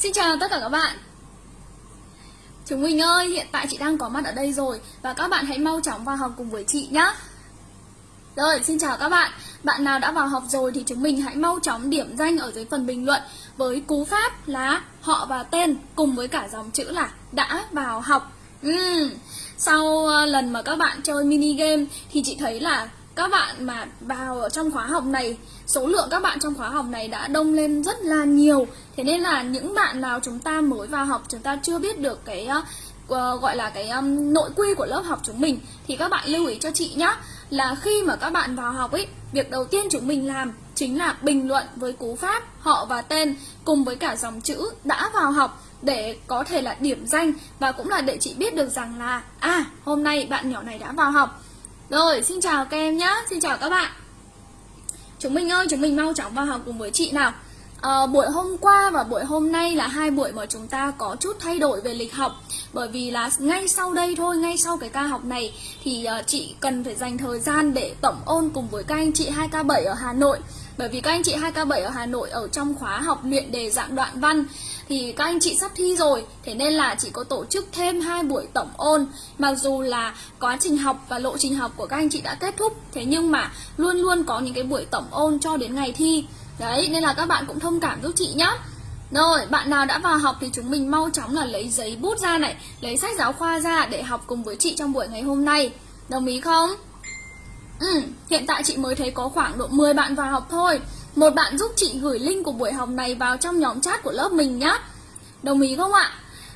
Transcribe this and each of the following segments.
Xin chào tất cả các bạn. Chúng mình ơi, hiện tại chị đang có mặt ở đây rồi Và các bạn hãy mau chóng vào học cùng với chị nhé Rồi, xin chào các bạn. Bạn nào đã vào học rồi thì chúng mình hãy mau chóng điểm danh ở dưới phần bình luận Với cú pháp là họ và tên cùng với cả dòng chữ là đã vào học. Uhm. Sau ờ, lần mà các bạn chơi mini game thì chị thấy là các bạn mà vào ở trong khóa học này số lượng các bạn trong khóa học này đã đông lên rất là nhiều. Thế nên là những bạn nào chúng ta mới vào học chúng ta chưa biết được cái uh, gọi là cái um, nội quy của lớp học chúng mình thì các bạn lưu ý cho chị nhé là khi mà các bạn vào học ấy việc đầu tiên chúng mình làm chính là bình luận với cú pháp họ và tên cùng với cả dòng chữ đã vào học để có thể là điểm danh. Và cũng là để chị biết được rằng là à hôm nay bạn nhỏ này đã vào học rồi, xin chào các em nhé, xin chào các bạn. Chúng mình ơi, chúng mình mau chóng vào học cùng với chị nào. À, Buổi hôm qua và buổi hôm nay là hai buổi mà chúng ta có chút thay đổi về lịch học. Bởi vì là ngay sau đây thôi, ngay sau cái ca học này Thì uh, chị cần phải dành thời gian để tổng ôn cùng với các anh chị 2K7 ở Hà Nội bởi vì các anh chị 2K7 ở Hà Nội ở trong khóa học luyện đề dạng đoạn văn thì các anh chị sắp thi rồi thế nên là chị có tổ chức thêm hai buổi tổng ôn mặc dù là quá trình học và lộ trình học của các anh chị đã kết thúc thế nhưng mà luôn luôn có những cái buổi tổng ôn cho đến ngày thi đấy nên là các bạn cũng thông cảm giúp chị nhé rồi, bạn nào đã vào học thì chúng mình mau chóng là lấy giấy bút ra này, lấy sách giáo khoa ra để học cùng với chị trong buổi ngày hôm nay. Đồng ý không? Ừ, hiện tại chị mới thấy có khoảng độ 10 bạn vào học thôi. Một bạn giúp chị gửi link của buổi học này vào trong nhóm chat của lớp mình nhé. Đồng ý không ạ?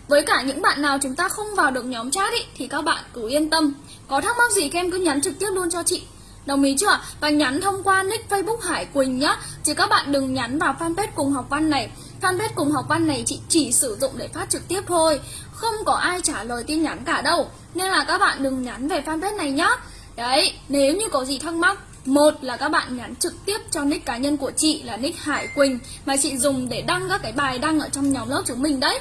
Với cả những bạn nào chúng ta không vào được nhóm chat ý, thì các bạn cứ yên tâm. Có thắc mắc gì các em cứ nhắn trực tiếp luôn cho chị. Đồng ý chưa? Và nhắn thông qua nick Facebook Hải Quỳnh nhá. Chứ các bạn đừng nhắn vào fanpage cùng học văn này. Fanpage cùng học văn này chị chỉ sử dụng để phát trực tiếp thôi. Không có ai trả lời tin nhắn cả đâu. Nên là các bạn đừng nhắn về fanpage này nhá. Đấy, nếu như có gì thắc mắc một là các bạn nhắn trực tiếp cho nick cá nhân của chị là nick Hải Quỳnh mà chị dùng để đăng các cái bài đăng ở trong nhóm lớp chúng mình đấy.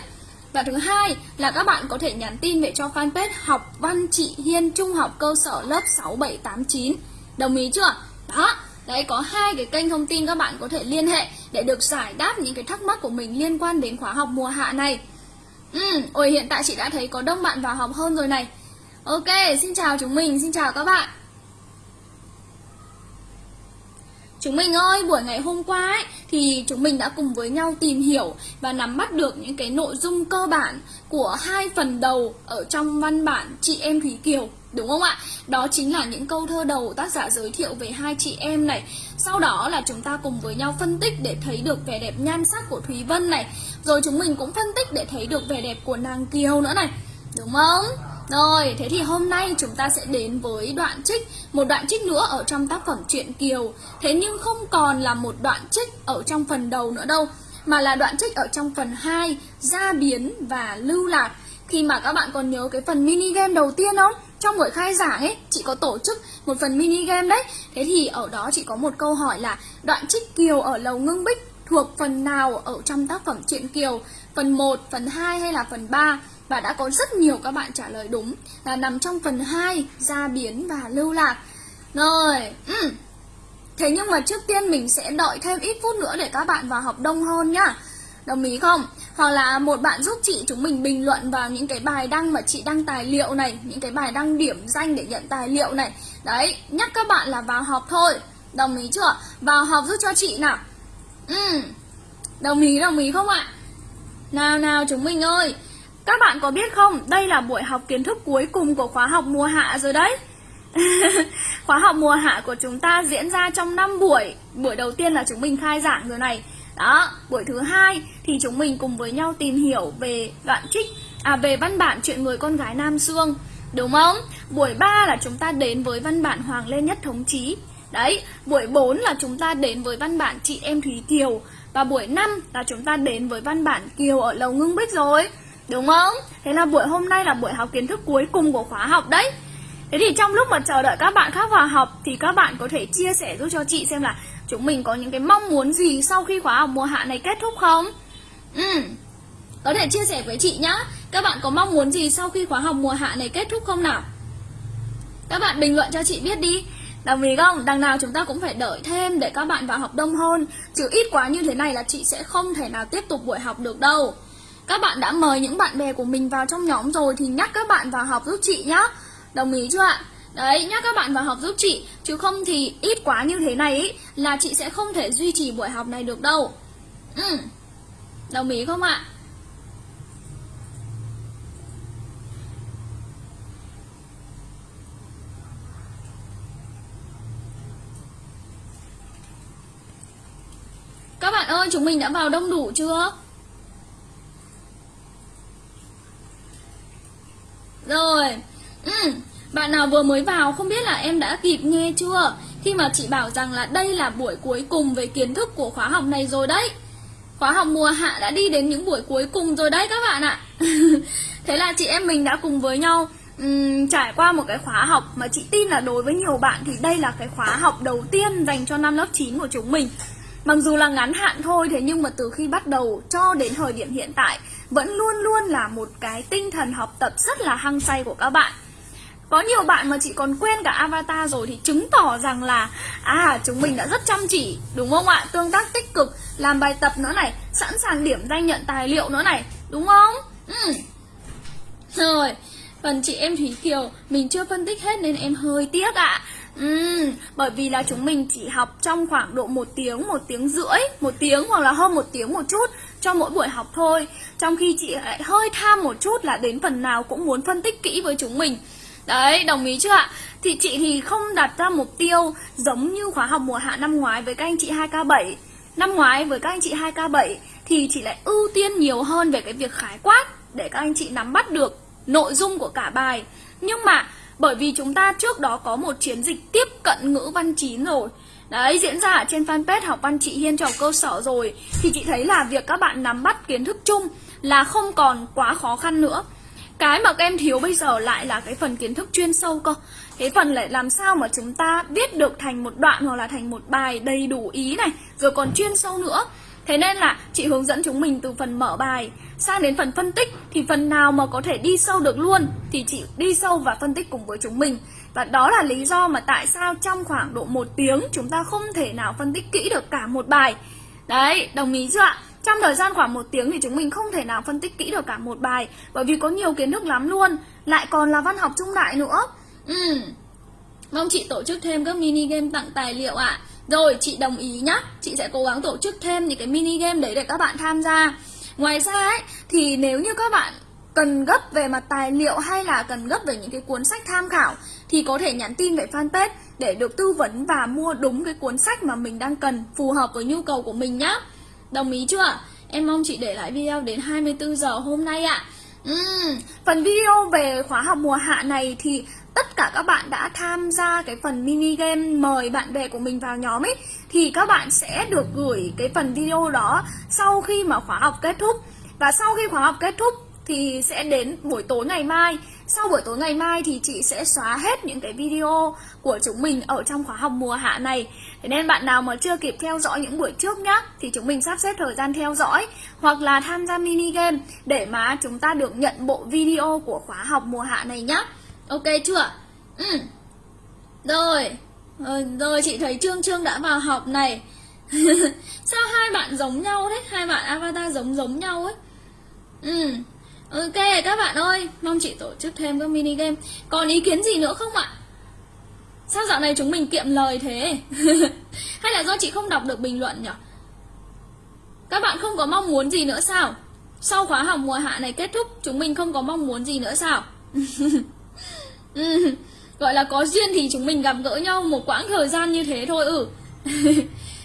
Và thứ hai là các bạn có thể nhắn tin về cho fanpage học văn chị Hiên Trung học cơ sở lớp 6789. Đồng ý chưa? Đó, đấy có hai cái kênh thông tin các bạn có thể liên hệ để được giải đáp những cái thắc mắc của mình liên quan đến khóa học mùa hạ này. Ừ, ôi hiện tại chị đã thấy có đông bạn vào học hơn rồi này. Ok, xin chào chúng mình, xin chào các bạn Chúng mình ơi, buổi ngày hôm qua ấy, thì chúng mình đã cùng với nhau tìm hiểu và nắm bắt được những cái nội dung cơ bản của hai phần đầu ở trong văn bản Chị Em Thúy Kiều Đúng không ạ? Đó chính là những câu thơ đầu tác giả giới thiệu về hai chị em này Sau đó là chúng ta cùng với nhau phân tích để thấy được vẻ đẹp nhan sắc của Thúy Vân này Rồi chúng mình cũng phân tích để thấy được vẻ đẹp của nàng Kiều nữa này Đúng không? Rồi, thế thì hôm nay chúng ta sẽ đến với đoạn trích Một đoạn trích nữa ở trong tác phẩm truyện Kiều. Thế nhưng không còn là một đoạn trích ở trong phần đầu nữa đâu Mà là đoạn trích ở trong phần 2 Gia biến và lưu lạc. Khi mà các bạn còn nhớ cái phần mini game đầu tiên không? Trong buổi khai giảng ấy, chị có tổ chức một phần mini game đấy. Thế thì ở đó chị có một câu hỏi là Đoạn trích Kiều ở Lầu Ngưng Bích thuộc phần nào ở trong tác phẩm truyện Kiều? Phần 1, phần 2 hay là phần 3 và đã có rất nhiều các bạn trả lời đúng là nằm trong phần 2 gia biến và lưu lạc. Rồi ừ. thế nhưng mà trước tiên mình sẽ đợi thêm ít phút nữa để các bạn vào học đông hơn nhá. Đồng ý không? Hoặc là một bạn giúp chị chúng mình bình luận vào những cái bài đăng mà chị đăng tài liệu này, những cái bài đăng điểm danh để nhận tài liệu này. Đấy, nhắc các bạn là vào học thôi. Đồng ý chưa? Vào học giúp cho chị nào. Ừ đồng ý đồng ý không ạ? Nào nào, chúng mình ơi các bạn có biết không, đây là buổi học kiến thức cuối cùng của khóa học mùa hạ rồi đấy. Khóa học mùa hạ của chúng ta diễn ra trong 5 buổi. Buổi đầu tiên là chúng mình khai giảng rồi này. Đó, buổi thứ hai thì chúng mình cùng với nhau tìm hiểu về đoạn trích À về văn bản chuyện người con gái Nam xương Đúng không? Buổi 3 là chúng ta đến với văn bản Hoàng Lên Nhất Thống Chí. Đấy, buổi 4 là chúng ta đến với văn bản Chị Em Thúy Kiều. Và buổi 5 là chúng ta đến với văn bản Kiều ở Lầu Ngưng Bích rồi. Đúng không? Thế là buổi hôm nay là buổi học kiến thức cuối cùng của khóa học đấy Thế thì trong lúc mà chờ đợi các bạn khác vào học Thì các bạn có thể chia sẻ giúp cho chị xem là Chúng mình có những cái mong muốn gì sau khi khóa học mùa hạ này kết thúc không? Ừ Có thể chia sẻ với chị nhá Các bạn có mong muốn gì sau khi khóa học mùa hạ này kết thúc không nào? Các bạn bình luận cho chị biết đi Đồng ý không? Đằng nào chúng ta cũng phải đợi thêm để các bạn vào học đông hơn Chứ ít quá như thế này là chị sẽ không thể nào tiếp tục buổi học được đâu các bạn đã mời những bạn bè của mình vào trong nhóm rồi Thì nhắc các bạn vào học giúp chị nhá Đồng ý chưa ạ? Đấy, nhắc các bạn vào học giúp chị Chứ không thì ít quá như thế này ý, Là chị sẽ không thể duy trì buổi học này được đâu ừ. Đồng ý không ạ? Các bạn ơi, chúng mình đã vào đông đủ chưa? Rồi, ừ, bạn nào vừa mới vào không biết là em đã kịp nghe chưa? Khi mà chị bảo rằng là đây là buổi cuối cùng về kiến thức của khóa học này rồi đấy. Khóa học mùa hạ đã đi đến những buổi cuối cùng rồi đấy các bạn ạ. Thế là chị em mình đã cùng với nhau um, trải qua một cái khóa học mà chị tin là đối với nhiều bạn thì đây là cái khóa học đầu tiên dành cho năm lớp 9 của chúng mình. Mặc dù là ngắn hạn thôi, thế nhưng mà từ khi bắt đầu cho đến thời điểm hiện tại, vẫn luôn luôn là một cái tinh thần học tập rất là hăng say của các bạn. Có nhiều bạn mà chị còn quên cả avatar rồi thì chứng tỏ rằng là à chúng mình đã rất chăm chỉ, đúng không ạ? Tương tác tích cực, làm bài tập nữa này, sẵn sàng điểm danh nhận tài liệu nữa này, đúng không? Ừ. rồi phần chị em thúy kiều, mình chưa phân tích hết nên em hơi tiếc ạ. Ừ, bởi vì là chúng mình chỉ học trong khoảng độ một tiếng, một tiếng rưỡi, một tiếng hoặc là hơn một tiếng một chút cho mỗi buổi học thôi. Trong khi chị lại hơi tham một chút là đến phần nào cũng muốn phân tích kỹ với chúng mình. Đấy, đồng ý chưa ạ? Thì chị thì không đặt ra mục tiêu giống như khóa học mùa hạ năm ngoái với các anh chị 2K7 Năm ngoái với các anh chị 2K7 thì chị lại ưu tiên nhiều hơn về cái việc khái quát Để các anh chị nắm bắt được nội dung của cả bài. Nhưng mà bởi vì chúng ta trước đó có một chiến dịch tiếp cận ngữ văn chín rồi. Đấy, diễn ra ở trên fanpage học văn chị Hiên trò cơ sở rồi. Thì chị thấy là việc các bạn nắm bắt kiến thức chung là không còn quá khó khăn nữa. Cái mà các em thiếu bây giờ lại là cái phần kiến thức chuyên sâu cơ. Cái phần lại làm sao mà chúng ta viết được thành một đoạn hoặc là thành một bài đầy đủ ý này Rồi còn chuyên sâu nữa. Thế nên là chị hướng dẫn chúng mình từ phần mở bài sang đến phần phân tích thì phần nào mà có thể đi sâu được luôn thì chị đi sâu và phân tích cùng với chúng mình. Và đó là lý do mà tại sao trong khoảng độ một tiếng chúng ta không thể nào phân tích kỹ được cả một bài. Đấy, đồng ý chưa ạ? Trong thời gian khoảng một tiếng thì chúng mình không thể nào phân tích kỹ được cả một bài Bởi vì có nhiều kiến thức lắm luôn Lại còn là văn học trung đại nữa Ừ Mong chị tổ chức thêm các mini game tặng tài liệu ạ à. Rồi chị đồng ý nhá Chị sẽ cố gắng tổ chức thêm những cái mini game đấy để các bạn tham gia Ngoài ra ấy thì nếu như các bạn cần gấp về mặt tài liệu hay là cần gấp về những cái cuốn sách tham khảo thì có thể nhắn tin về fanpage để được tư vấn và mua đúng cái cuốn sách mà mình đang cần phù hợp với nhu cầu của mình nhá. Đồng ý chưa? Em mong chị để lại video đến 24 giờ hôm nay ạ. À. Uhm, phần video về khóa học mùa hạ này thì tất cả các bạn đã tham gia cái phần mini game mời bạn bè của mình vào nhóm ấy, thì các bạn sẽ được gửi cái phần video đó sau khi mà khóa học kết thúc. Và sau khi khóa học kết thúc thì sẽ đến buổi tối ngày mai. Sau buổi tối ngày mai thì chị sẽ xóa hết những cái video của chúng mình ở trong khóa học mùa hạ này. Thế nên bạn nào mà chưa kịp theo dõi những buổi trước nhá, Thì chúng mình sắp xếp thời gian theo dõi Hoặc là tham gia mini game Để mà chúng ta được nhận bộ video của khóa học mùa hạ này nhá. Ok chưa? Ừ. Rồi. rồi Rồi chị thấy Trương Trương đã vào học này. Sao hai bạn giống nhau đấy Hai bạn avatar giống giống nhau ấy. Ừ. Ok, các bạn ơi, Mong chị tổ chức thêm các mini game. Còn ý kiến gì nữa không ạ? Sao dạo này chúng mình kiệm lời thế? Hay là do chị không đọc được bình luận nhỉ? Các bạn không có mong muốn gì nữa sao? Sau khóa học mùa hạ này kết thúc, Chúng mình không có mong muốn gì nữa sao? ừ gọi là có duyên thì chúng mình gặp gỡ nhau một quãng thời gian như thế thôi ừ.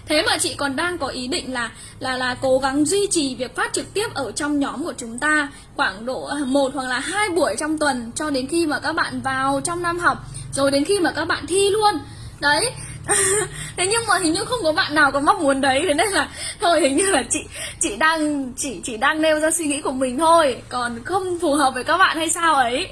Thế mà chị còn đang có ý định là là là cố gắng duy trì việc phát trực tiếp ở trong nhóm của chúng ta khoảng độ à, một hoặc là hai buổi trong tuần cho đến khi mà các bạn vào trong năm học, rồi đến khi mà các bạn thi luôn. Đấy. Thế nhưng mà hình như không có bạn nào có mong muốn đấy, thế nên là thôi, hình như là chị chị đang chỉ chỉ đang nêu ra suy nghĩ của mình thôi. Còn không phù hợp với các bạn hay sao ấy?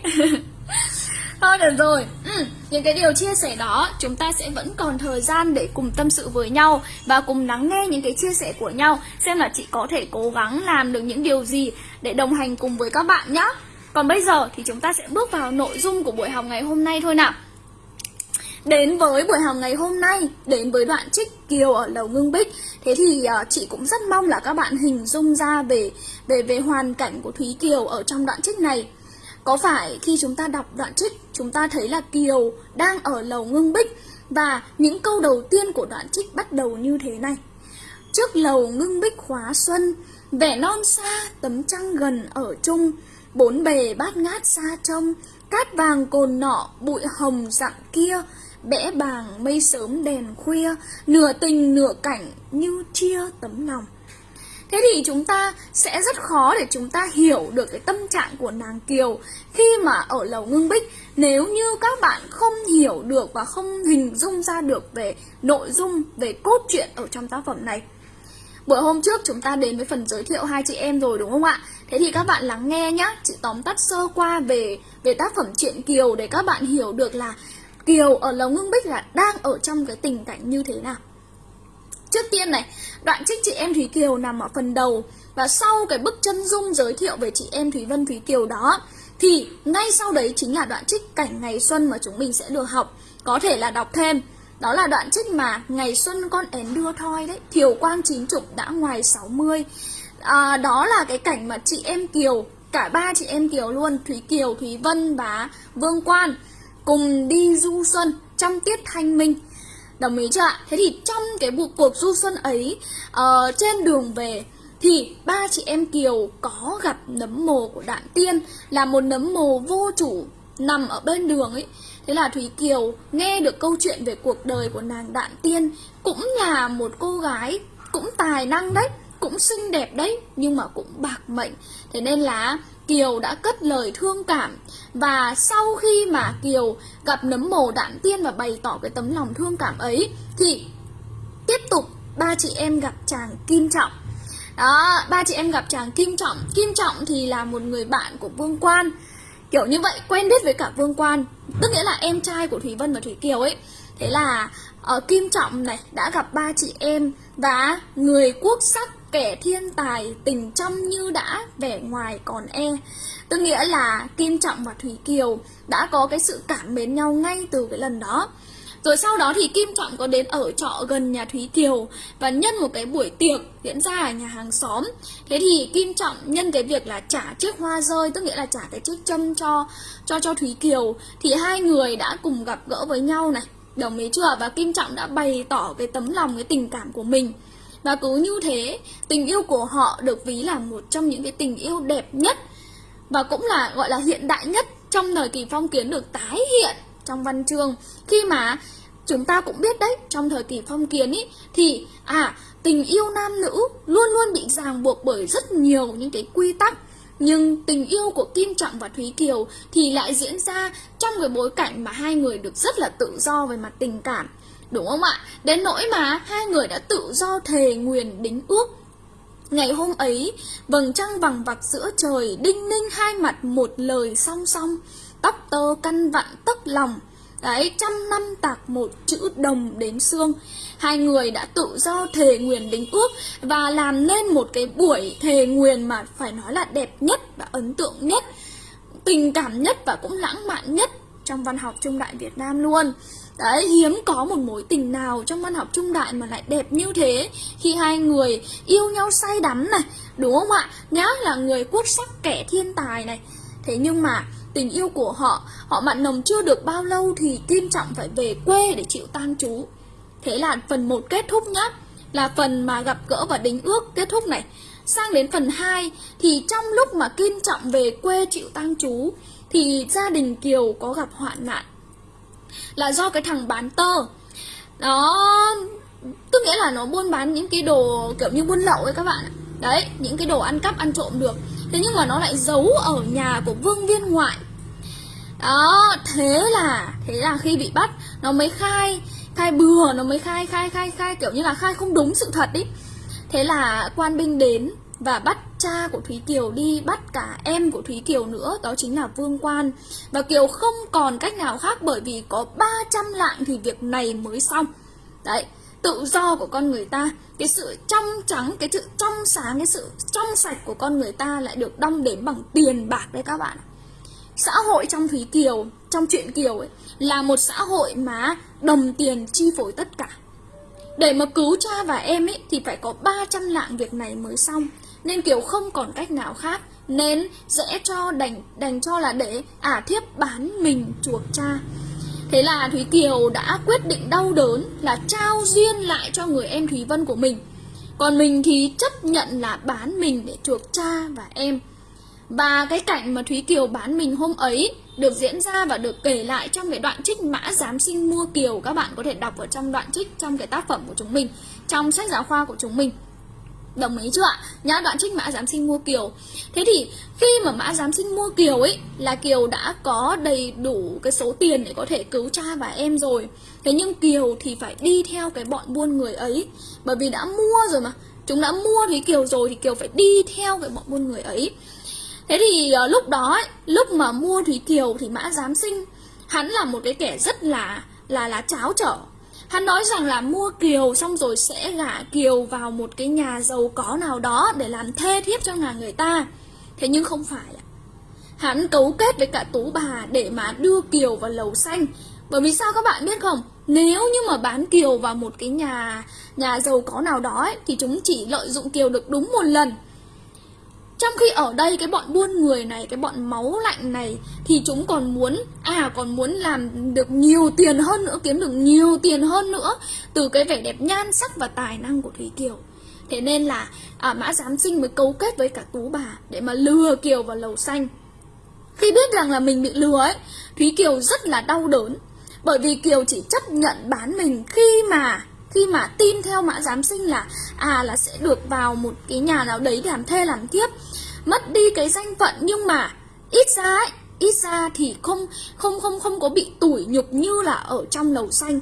Thôi được rồi, ừ, những cái điều chia sẻ đó chúng ta sẽ vẫn còn thời gian để cùng tâm sự với nhau và cùng lắng nghe những cái chia sẻ của nhau xem là chị có thể cố gắng làm được những điều gì để đồng hành cùng với các bạn nhé. Còn bây giờ thì chúng ta sẽ bước vào nội dung của buổi học ngày hôm nay thôi nào. Đến với buổi học ngày hôm nay, đến với đoạn trích Kiều ở Lầu Ngưng Bích Thế thì uh, chị cũng rất mong là các bạn hình dung ra về về về hoàn cảnh của Thúy Kiều ở trong đoạn trích này có phải khi chúng ta đọc đoạn trích, chúng ta thấy là Kiều đang ở Lầu Ngưng Bích Và những câu đầu tiên của đoạn trích bắt đầu như thế này? Trước lầu ngưng bích khóa xuân Vẻ non xa tấm trăng gần ở chung Bốn bề bát ngát xa trông Cát vàng cồn nọ bụi hồng dặn kia Bẽ bàng mây sớm đèn khuya Nửa tình nửa cảnh như chia tấm lòng. Thế thì chúng ta sẽ rất khó để chúng ta hiểu được cái tâm trạng của nàng Kiều khi mà ở lầu ngưng bích nếu như các bạn không hiểu được và không hình dung ra được về nội dung, về cốt truyện ở trong tác phẩm này. Buổi hôm trước chúng ta đến với phần giới thiệu hai chị em rồi đúng không ạ? Thế thì các bạn lắng nghe nhá, chị tóm tắt sơ qua về về tác phẩm truyện Kiều để các bạn hiểu được là Kiều ở Lầu Ngưng Bích là đang ở trong cái tình cảnh như thế nào. Trước tiên này, đoạn trích chị em Thúy Kiều nằm ở phần đầu. Và sau cái bức chân dung giới thiệu về chị em Thúy Vân Thúy Kiều đó thì ngay sau đấy chính là đoạn trích cảnh ngày xuân mà chúng mình sẽ được học. Có thể là đọc thêm. Đó là đoạn trích mà ngày xuân con én đưa thoi đấy Thiều quang chín chục đã ngoài 60 à, Đó là cái cảnh mà chị em Kiều Cả ba chị em Kiều luôn Thúy Kiều, Thúy Vân và Vương Quan Cùng đi du xuân trong tiết thanh minh. Đồng ý chưa ạ? Thế thì trong cái cuộc du xuân ấy uh, Trên đường về thì ba chị em Kiều có gặp nấm mồ của Đạn Tiên là một nấm mồ vô chủ nằm ở bên đường ấy Thế là Thúy Kiều nghe được câu chuyện về cuộc đời của nàng Đạn Tiên Cũng là một cô gái cũng tài năng đấy Cũng xinh đẹp đấy Nhưng mà cũng bạc mệnh Thế nên là Kiều đã cất lời thương cảm. Và sau khi mà Kiều gặp nấm mồ Đạn Tiên Và bày tỏ cái tấm lòng thương cảm ấy Thì tiếp tục ba chị em gặp chàng Kim Trọng. Đó, ba chị em gặp chàng Kim Trọng. Kim Trọng thì là một người bạn của Vương Quan. Kiểu như vậy, quen biết với cả Vương Quan. Tức nghĩa là em trai của Thủy Vân và Thủy Kiều ấy. Thế là ở Kim Trọng này đã gặp ba chị em Và người quốc sắc kẻ thiên tài tình trong như đã vẻ ngoài còn e. Tức nghĩa là Kim Trọng và Thủy Kiều đã có cái sự cảm mến nhau ngay từ cái lần đó. Rồi sau đó thì Kim Trọng có đến ở trọ gần nhà Thúy Kiều Và nhân một cái buổi tiệc diễn ra ở nhà hàng xóm. Thế thì Kim Trọng nhân cái việc là trả chiếc hoa rơi Tức nghĩa là trả cái chiếc châm cho cho cho Thúy Kiều Thì hai người đã cùng gặp gỡ với nhau này. Đồng ý chưa? Và Kim Trọng đã bày tỏ cái tấm lòng, cái tình cảm của mình. Và cứ như thế, tình yêu của họ được ví là một trong những cái tình yêu đẹp nhất Và cũng là gọi là hiện đại nhất trong thời kỳ phong kiến được tái hiện trong văn chương Khi mà Chúng ta cũng biết đấy, trong thời kỳ phong kiến ý, thì à tình yêu nam nữ luôn luôn bị ràng buộc bởi rất nhiều những cái quy tắc. Nhưng tình yêu của Kim Trọng và Thúy Kiều thì lại diễn ra trong cái bối cảnh mà hai người được rất là tự do về mặt tình cảm. Đúng không ạ? Đến nỗi mà hai người đã tự do thề nguyền đính ước. Ngày hôm ấy, vầng trăng vằng vặc giữa trời, đinh ninh hai mặt một lời song song, tóc tơ căn vặn tấc lòng, Đấy, trăm năm tạc một chữ đồng đến xương. Hai người đã tự do thề nguyền đính ước Và làm nên một cái buổi thề nguyền mà phải nói là đẹp nhất và ấn tượng nhất Tình cảm nhất và cũng lãng mạn nhất trong văn học trung đại Việt Nam luôn. Đấy, hiếm có một mối tình nào trong văn học trung đại mà lại đẹp như thế. Khi hai người yêu nhau say đắm này Đúng không ạ? Nhá là người quốc sắc kẻ thiên tài này. Thế nhưng mà tình yêu của họ Họ mặn nồng chưa được bao lâu thì Kim Trọng phải về quê để chịu tang chú Thế là phần 1 kết thúc nhá. Là phần mà gặp gỡ và đính ước kết thúc này. Sang đến phần 2 thì trong lúc mà Kim Trọng về quê chịu tang chú Thì gia đình Kiều có gặp hoạn nạn. Là do cái thằng bán tơ. Nó, Tức nghĩa là nó buôn bán những cái đồ kiểu như buôn lậu ấy các bạn Đấy, những cái đồ ăn cắp ăn trộm được. Thế nhưng mà nó lại giấu ở nhà của vương viên ngoại. Đó thế là thế là khi bị bắt nó mới khai khai bừa nó mới khai khai khai khai kiểu như là khai không đúng sự thật ý. Thế là quan binh đến và bắt cha của Thúy Kiều đi bắt cả em của Thúy Kiều nữa đó chính là Vương Quan và Kiều không còn cách nào khác bởi vì có 300 lạng thì việc này mới xong đấy tự do của con người ta cái sự trong trắng cái sự trong sáng cái sự trong sạch của con người ta lại được đong đếm bằng tiền bạc đấy các bạn xã hội trong Thúy Kiều, trong chuyện Kiều ấy, là một xã hội mà đồng tiền chi phối tất cả. Để mà cứu cha và em ấy thì phải có 300 lạng việc này mới xong. Nên Kiều không còn cách nào khác. Nên dễ cho đành, đành cho là để ả à, thiếp bán mình chuộc cha. Thế là Thúy Kiều đã quyết định đau đớn là trao duyên lại cho người em Thúy Vân của mình. Còn mình thì chấp nhận là bán mình để chuộc cha và em. Và cái cảnh mà Thúy Kiều bán mình hôm ấy được diễn ra và được kể lại trong cái đoạn trích Mã Giám Sinh Mua Kiều Các bạn có thể đọc ở trong đoạn trích trong cái tác phẩm của chúng mình Trong sách giáo khoa của chúng mình. Đồng ý chưa ạ? nhá đoạn trích mã giám sinh mua Kiều. Thế thì khi mà mã giám sinh mua Kiều ấy Là Kiều đã có đầy đủ cái số tiền để có thể cứu cha và em rồi. Thế nhưng Kiều thì phải đi theo cái bọn buôn người ấy. Bởi vì đã mua rồi mà. Chúng đã mua thì Kiều rồi thì Kiều phải đi theo cái bọn buôn người ấy. Thế thì uh, lúc đó ấy, lúc mà mua Thúy Kiều thì Mã Giám Sinh Hắn là một cái kẻ rất là là là cháo trở. Hắn nói rằng là mua Kiều xong rồi sẽ gả Kiều vào một cái nhà giàu có nào đó để làm thê thiếp cho nhà người ta. Thế nhưng không phải ạ. Hắn cấu kết với cả tú bà để mà đưa Kiều vào lầu xanh. Bởi vì sao các bạn biết không? Nếu như mà bán Kiều vào một cái nhà nhà giàu có nào đó ấy, thì chúng chỉ lợi dụng Kiều được đúng một lần trong khi ở đây cái bọn buôn người này, cái bọn máu lạnh này Thì chúng còn muốn, à còn muốn làm được nhiều tiền hơn nữa Kiếm được nhiều tiền hơn nữa Từ cái vẻ đẹp nhan sắc và tài năng của Thúy Kiều. Thế nên là à, Mã Giám Sinh mới cấu kết với cả Tú Bà Để mà lừa Kiều vào lầu xanh. Khi biết rằng là mình bị lừa ấy Thúy Kiều rất là đau đớn Bởi vì Kiều chỉ chấp nhận bán mình khi mà khi mà tin theo mã giám sinh là à là sẽ được vào một cái nhà nào đấy để làm thê làm tiếp mất đi cái danh phận nhưng mà ít ra ấy ít ra thì không không không không có bị tủi nhục như là ở trong lầu xanh.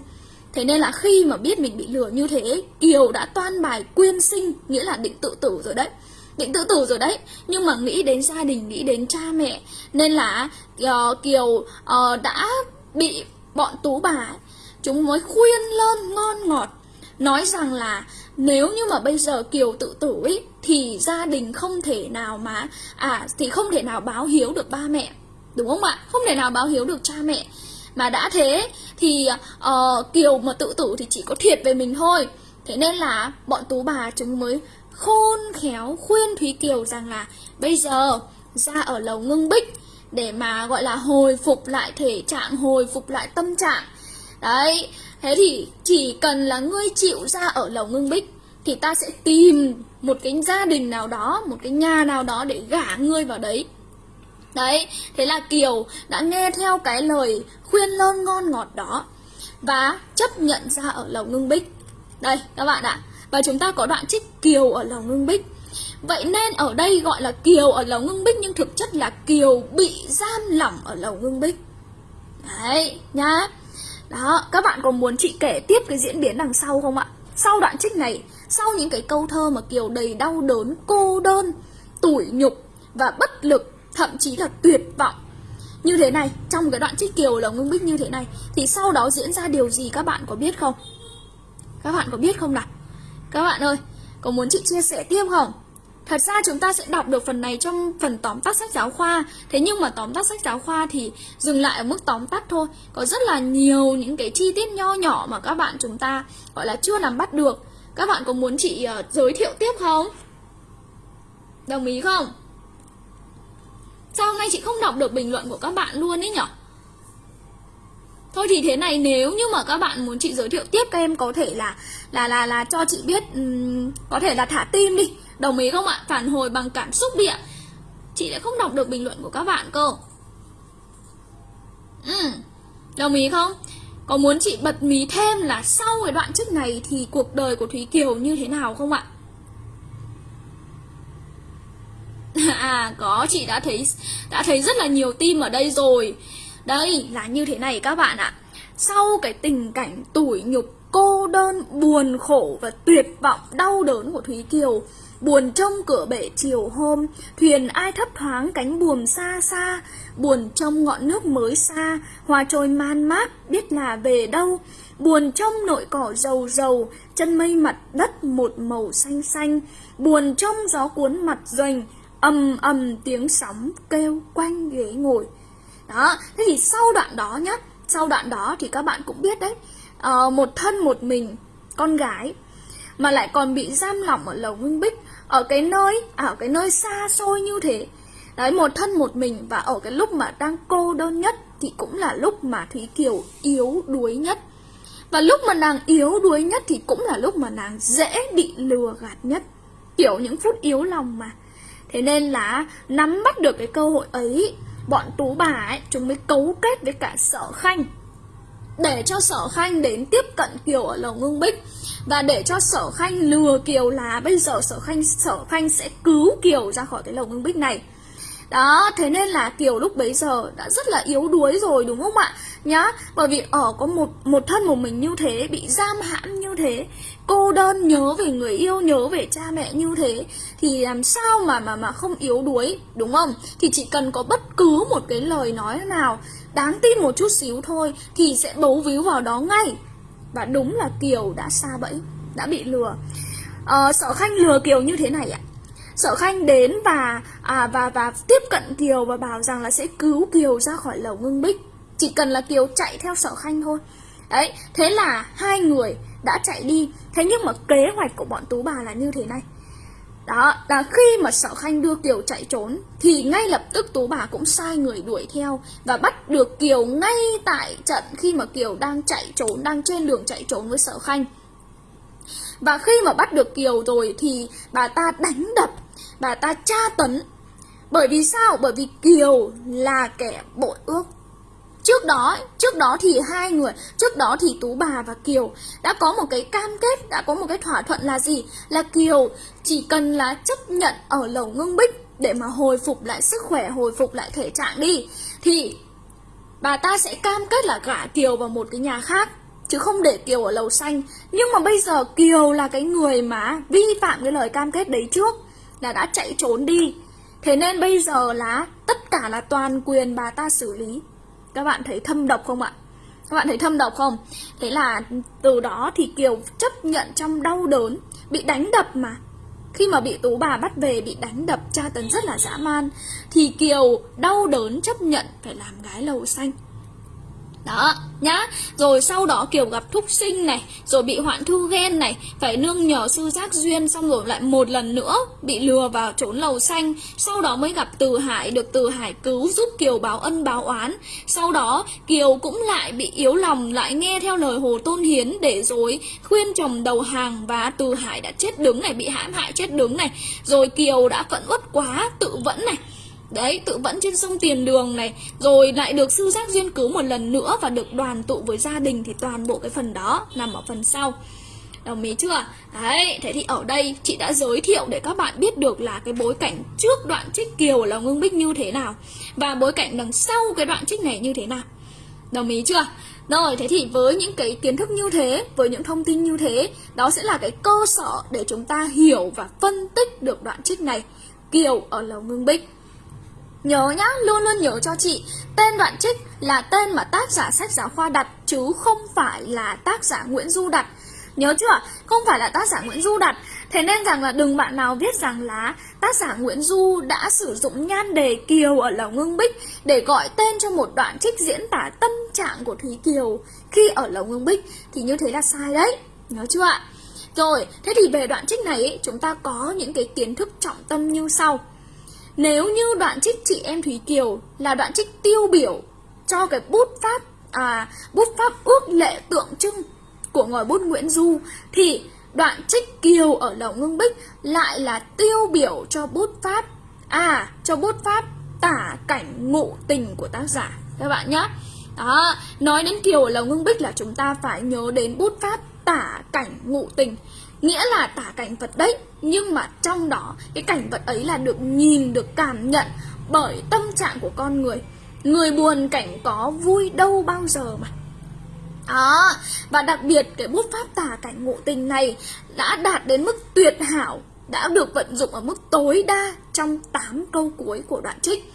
Thế nên là khi mà biết mình bị lừa như thế kiều đã toan bài quyên sinh nghĩa là định tự tử rồi đấy. Định tự tử rồi đấy nhưng mà nghĩ đến gia đình nghĩ đến cha mẹ nên là uh, kiều uh, đã bị bọn tú bà chúng mới khuyên lên ngon ngọt. Nói rằng là nếu như mà bây giờ Kiều tự tử ý, thì gia đình không thể nào mà à thì không thể nào báo hiếu được ba mẹ. Đúng không ạ? Không thể nào báo hiếu được cha mẹ. Mà đã thế thì uh, Kiều mà tự tử thì chỉ có thiệt về mình thôi. Thế nên là bọn tú bà chúng mới khôn khéo khuyên Thúy Kiều rằng là bây giờ ra ở lầu ngưng bích để mà gọi là hồi phục lại thể trạng hồi phục lại tâm trạng đấy Thế thì chỉ cần là ngươi chịu ra ở lầu ngưng bích Thì ta sẽ tìm một cái gia đình nào đó Một cái nhà nào đó để gả ngươi vào đấy. Đấy, thế là Kiều đã nghe theo cái lời khuyên lơn ngon ngọt đó Và chấp nhận ra ở lầu ngưng bích. Đây các bạn ạ Và chúng ta có đoạn trích Kiều ở lầu ngưng bích. Vậy nên ở đây gọi là Kiều ở lầu ngưng bích Nhưng thực chất là Kiều bị giam lỏng ở lầu ngưng bích. Đấy nhá đó, các bạn có muốn chị kể tiếp cái diễn biến đằng sau không ạ? Sau đoạn trích này, sau những cái câu thơ mà Kiều đầy đau đớn, cô đơn, tủi nhục và bất lực, thậm chí là tuyệt vọng như thế này, trong cái đoạn trích Kiều là Ngưng Bích như thế này Thì sau đó diễn ra điều gì các bạn có biết không? Các bạn có biết không nào? Các bạn ơi, có muốn chị chia sẻ tiếp không? Thật ra chúng ta sẽ đọc được phần này trong phần tóm tắt sách giáo khoa Thế nhưng mà tóm tắt sách giáo khoa thì dừng lại ở mức tóm tắt thôi Có rất là nhiều những cái chi tiết nho nhỏ mà các bạn chúng ta gọi là chưa nắm bắt được Các bạn có muốn chị uh, giới thiệu tiếp không? Đồng ý không? Sao hôm nay chị không đọc được bình luận của các bạn luôn ấy nhở? Thôi thì thế này nếu như mà các bạn muốn chị giới thiệu tiếp các em có thể là là là là cho chị biết um, có thể là thả tim đi Đồng ý không ạ? Phản hồi bằng cảm xúc đi ạ Chị lại không đọc được bình luận của các bạn cơ ừ. Đồng ý không? Có muốn chị bật mí thêm là sau cái đoạn trước này Thì cuộc đời của Thúy Kiều như thế nào không ạ? À có chị đã thấy đã thấy rất là nhiều tim ở đây rồi Đây là như thế này các bạn ạ Sau cái tình cảnh tủi nhục cô đơn, buồn khổ và tuyệt vọng, đau đớn của Thúy Kiều Buồn trông cửa bể chiều hôm, thuyền ai thấp thoáng cánh buồm xa xa, buồn trông ngọn nước mới xa, hoa trôi man mát, biết là về đâu. Buồn trông nội cỏ dầu dầu, chân mây mặt đất một màu xanh xanh, buồn trông gió cuốn mặt doanh, ầm ầm tiếng sóng kêu quanh ghế ngồi. đó thế thì sau đoạn đó nhá sau đoạn đó thì các bạn cũng biết đấy uh, một thân một mình con gái mà lại còn bị giam lỏng ở lầu Nguyên bích ở cái nơi à, ở cái nơi xa xôi như thế. Đấy, một thân một mình và ở cái lúc mà đang cô đơn nhất thì cũng là lúc mà thúy kiều yếu đuối nhất. Và lúc mà nàng yếu đuối nhất thì cũng là lúc mà nàng dễ bị lừa gạt nhất. Kiểu những phút yếu lòng mà. Thế nên là nắm bắt được cái cơ hội ấy, bọn tú bà ấy, chúng mới cấu kết với cả sở khanh để cho sở khanh đến tiếp cận kiều ở lầu ngưng bích. Và để cho sở khanh lừa kiều là bây giờ sở khanh sở khanh sẽ cứu kiều ra khỏi cái lầu ngưng bích này. Đó, thế nên là kiều lúc bấy giờ đã rất là yếu đuối rồi, đúng không ạ? Nhá, bởi vì ở có một một thân một mình như thế, bị giam hãm như thế cô đơn nhớ về người yêu nhớ về cha mẹ như thế thì làm sao mà mà mà không yếu đuối đúng không? Thì chỉ cần có bất cứ một cái lời nói nào đáng tin một chút xíu thôi thì sẽ bấu víu vào đó ngay. Và đúng là kiều đã xa bẫy đã bị lừa. Ờ, sở khanh lừa kiều như thế này ạ. Sở khanh đến và à, và và tiếp cận kiều và bảo rằng là sẽ cứu kiều ra khỏi lầu ngưng bích. Chỉ cần là kiều chạy theo sở khanh thôi. Đấy thế là hai người đã chạy đi. Thế nhưng mà kế hoạch của bọn tú bà là như thế này. Đó, là khi mà sở khanh đưa kiều chạy trốn, thì ngay lập tức tú bà cũng sai người đuổi theo và bắt được kiều ngay tại trận khi mà kiều đang chạy trốn, đang trên đường chạy trốn với sở khanh. Và khi mà bắt được kiều rồi thì bà ta đánh đập, bà ta tra tấn. Bởi vì sao? Bởi vì kiều là kẻ bội ước. Trước đó, trước đó thì hai người, trước đó thì Tú bà và Kiều đã có một cái cam kết, đã có một cái thỏa thuận là gì? Là Kiều chỉ cần là chấp nhận ở lầu ngưng bích để mà hồi phục lại sức khỏe, hồi phục lại thể trạng đi thì bà ta sẽ cam kết là gả Kiều vào một cái nhà khác chứ không để Kiều ở lầu xanh. Nhưng mà bây giờ Kiều là cái người mà vi phạm cái lời cam kết đấy trước là đã chạy trốn đi. Thế nên bây giờ là tất cả là toàn quyền bà ta xử lý các bạn thấy thâm độc không ạ? Các bạn thấy thâm độc không? Thế là từ đó thì Kiều chấp nhận trong đau đớn, Bị đánh đập mà Khi mà bị Tú bà bắt về, bị đánh đập, tra tấn rất là dã man, Thì Kiều đau đớn chấp nhận phải làm gái lầu xanh đó, nhá. Rồi sau đó kiểu gặp thúc sinh này, rồi bị hoạn thư ghen này, phải nương nhờ sư giác duyên, xong rồi lại một lần nữa bị lừa vào trốn lầu xanh. Sau đó mới gặp từ hải, được từ hải cứu giúp kiều báo ân báo oán. Sau đó, kiều cũng lại bị yếu lòng, lại nghe theo lời hồ tôn hiến để rồi khuyên chồng đầu hàng và từ hải đã chết đứng này, bị hãm hại chết đứng này. Rồi kiều đã phẫn uất quá, tự vẫn này. Đấy, tự vẫn trên sông Tiền Đường này Rồi lại được sư giác duyên cứu một lần nữa Và được đoàn tụ với gia đình Thì toàn bộ cái phần đó nằm ở phần sau Đồng ý chưa? Đấy, thế thì ở đây chị đã giới thiệu để các bạn biết được là cái bối cảnh trước đoạn trích kiều là Ngưng Bích như thế nào Và bối cảnh đằng sau cái đoạn trích này như thế nào Đồng ý chưa? Rồi, thế thì với những cái kiến thức như thế, với những thông tin như thế Đó sẽ là cái cơ sở để chúng ta hiểu và phân tích được đoạn trích này Kiều ở Lầu Ngưng Bích Nhớ nhá, luôn luôn nhớ cho chị Tên đoạn trích là tên mà tác giả sách giáo khoa đặt Chứ không phải là tác giả Nguyễn Du đặt Nhớ chưa? Không phải là tác giả Nguyễn Du đặt Thế nên rằng là đừng bạn nào viết rằng là tác giả Nguyễn Du đã sử dụng nhan đề Kiều ở Lầu Ngưng Bích để gọi tên cho một đoạn trích diễn tả tâm trạng của Thúy Kiều khi ở Lầu Ngưng Bích thì như thế là sai đấy. Nhớ chưa ạ? Rồi, thế thì về đoạn trích này chúng ta có những cái kiến thức trọng tâm như sau. Nếu như đoạn trích chị em Thúy Kiều là đoạn trích tiêu biểu cho cái bút pháp à bút pháp ước lệ tượng trưng của ngòi bút Nguyễn Du thì đoạn trích Kiều ở Lầu Ngưng Bích lại là tiêu biểu cho bút pháp à cho bút pháp tả cảnh ngụ tình của tác giả các bạn nhé. Đó, nói đến Kiều ở Lầu Ngưng Bích là chúng ta phải nhớ đến bút pháp tả cảnh ngụ tình nghĩa là tả cảnh vật đấy, nhưng mà trong đó, cái cảnh vật ấy là được nhìn, được cảm nhận bởi tâm trạng của con người. Người buồn cảnh có vui đâu bao giờ mà. Đó, và đặc biệt cái bút pháp tả cảnh ngộ tình này đã đạt đến mức tuyệt hảo, đã được vận dụng ở mức tối đa trong 8 câu cuối của đoạn trích.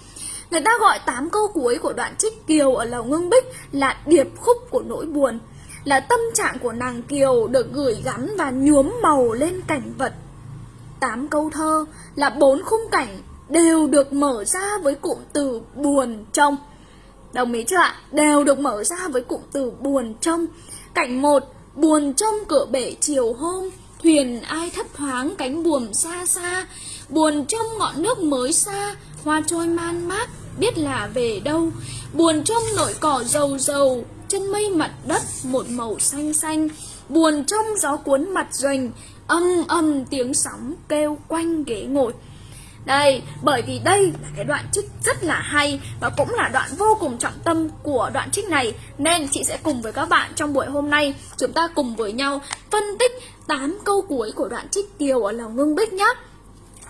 Người ta gọi 8 câu cuối của đoạn trích Kiều ở Lầu Ngưng Bích là điệp khúc của nỗi buồn là tâm trạng của nàng Kiều được gửi gắm và nhuốm màu lên cảnh vật. Tám câu thơ là bốn khung cảnh đều được mở ra với cụm từ buồn trong. Đồng ý chưa ạ? Đều được mở ra với cụm từ buồn trông. Cảnh 1, buồn trông cửa bể chiều hôm, thuyền ai thấp thoáng cánh buồm xa xa, buồn trông ngọn nước mới xa, hoa trôi man mát, biết là về đâu. Buồn trông nỗi cỏ dầu dầu, chân mây mặt đất một màu xanh xanh, buồn trong gió cuốn mặt doanh, âm âm tiếng sóng kêu quanh ghế ngồi. Đây, bởi vì đây là cái đoạn trích rất là hay và cũng là đoạn vô cùng trọng tâm của đoạn trích này Nên chị sẽ cùng với các bạn trong buổi hôm nay chúng ta cùng với nhau phân tích 8 câu cuối của đoạn trích Kiều ở lòng ngưng bích nhé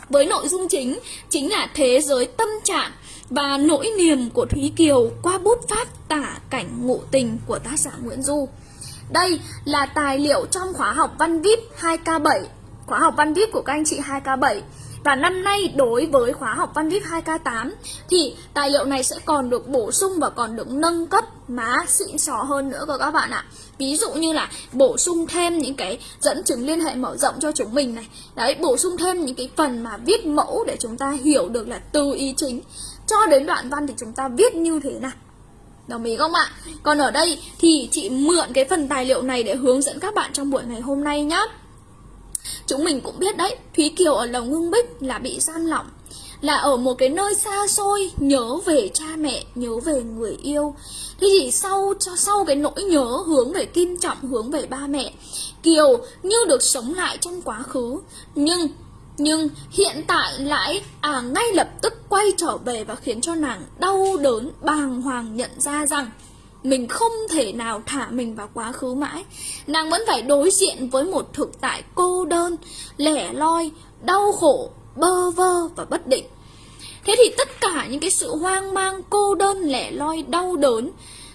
Với nội dung chính chính là thế giới tâm trạng và nỗi niềm của Thúy Kiều qua bút pháp tả cảnh ngụ tình của tác giả Nguyễn Du Đây là tài liệu trong khóa học văn VIP 2K7 Khóa học văn VIP của các anh chị 2K7 và năm nay đối với khóa học văn viết 2K8 thì tài liệu này sẽ còn được bổ sung và còn được nâng cấp má xịn sò hơn nữa cơ các bạn ạ. Ví dụ như là bổ sung thêm những cái dẫn chứng liên hệ mở rộng cho chúng mình này. Đấy, bổ sung thêm những cái phần mà viết mẫu để chúng ta hiểu được là từ ý chính cho đến đoạn văn thì chúng ta viết như thế nào. Đồng ý không ạ? Còn ở đây thì chị mượn cái phần tài liệu này để hướng dẫn các bạn trong buổi ngày hôm nay nhé. Chúng mình cũng biết đấy, Thúy Kiều ở Lồng Ngưng Bích là bị gian lỏng Là ở một cái nơi xa xôi, nhớ về cha mẹ, nhớ về người yêu Thế thì sau sau cái nỗi nhớ hướng về Kim Trọng, hướng về ba mẹ Kiều như được sống lại trong quá khứ Nhưng nhưng hiện tại lại à ngay lập tức quay trở về và khiến cho nàng đau đớn bàng hoàng nhận ra rằng mình không thể nào thả mình vào quá khứ mãi. Nàng vẫn phải đối diện với một thực tại cô đơn, lẻ loi, đau khổ, bơ vơ và bất định. Thế thì tất cả những cái sự hoang mang, cô đơn, lẻ loi, đau đớn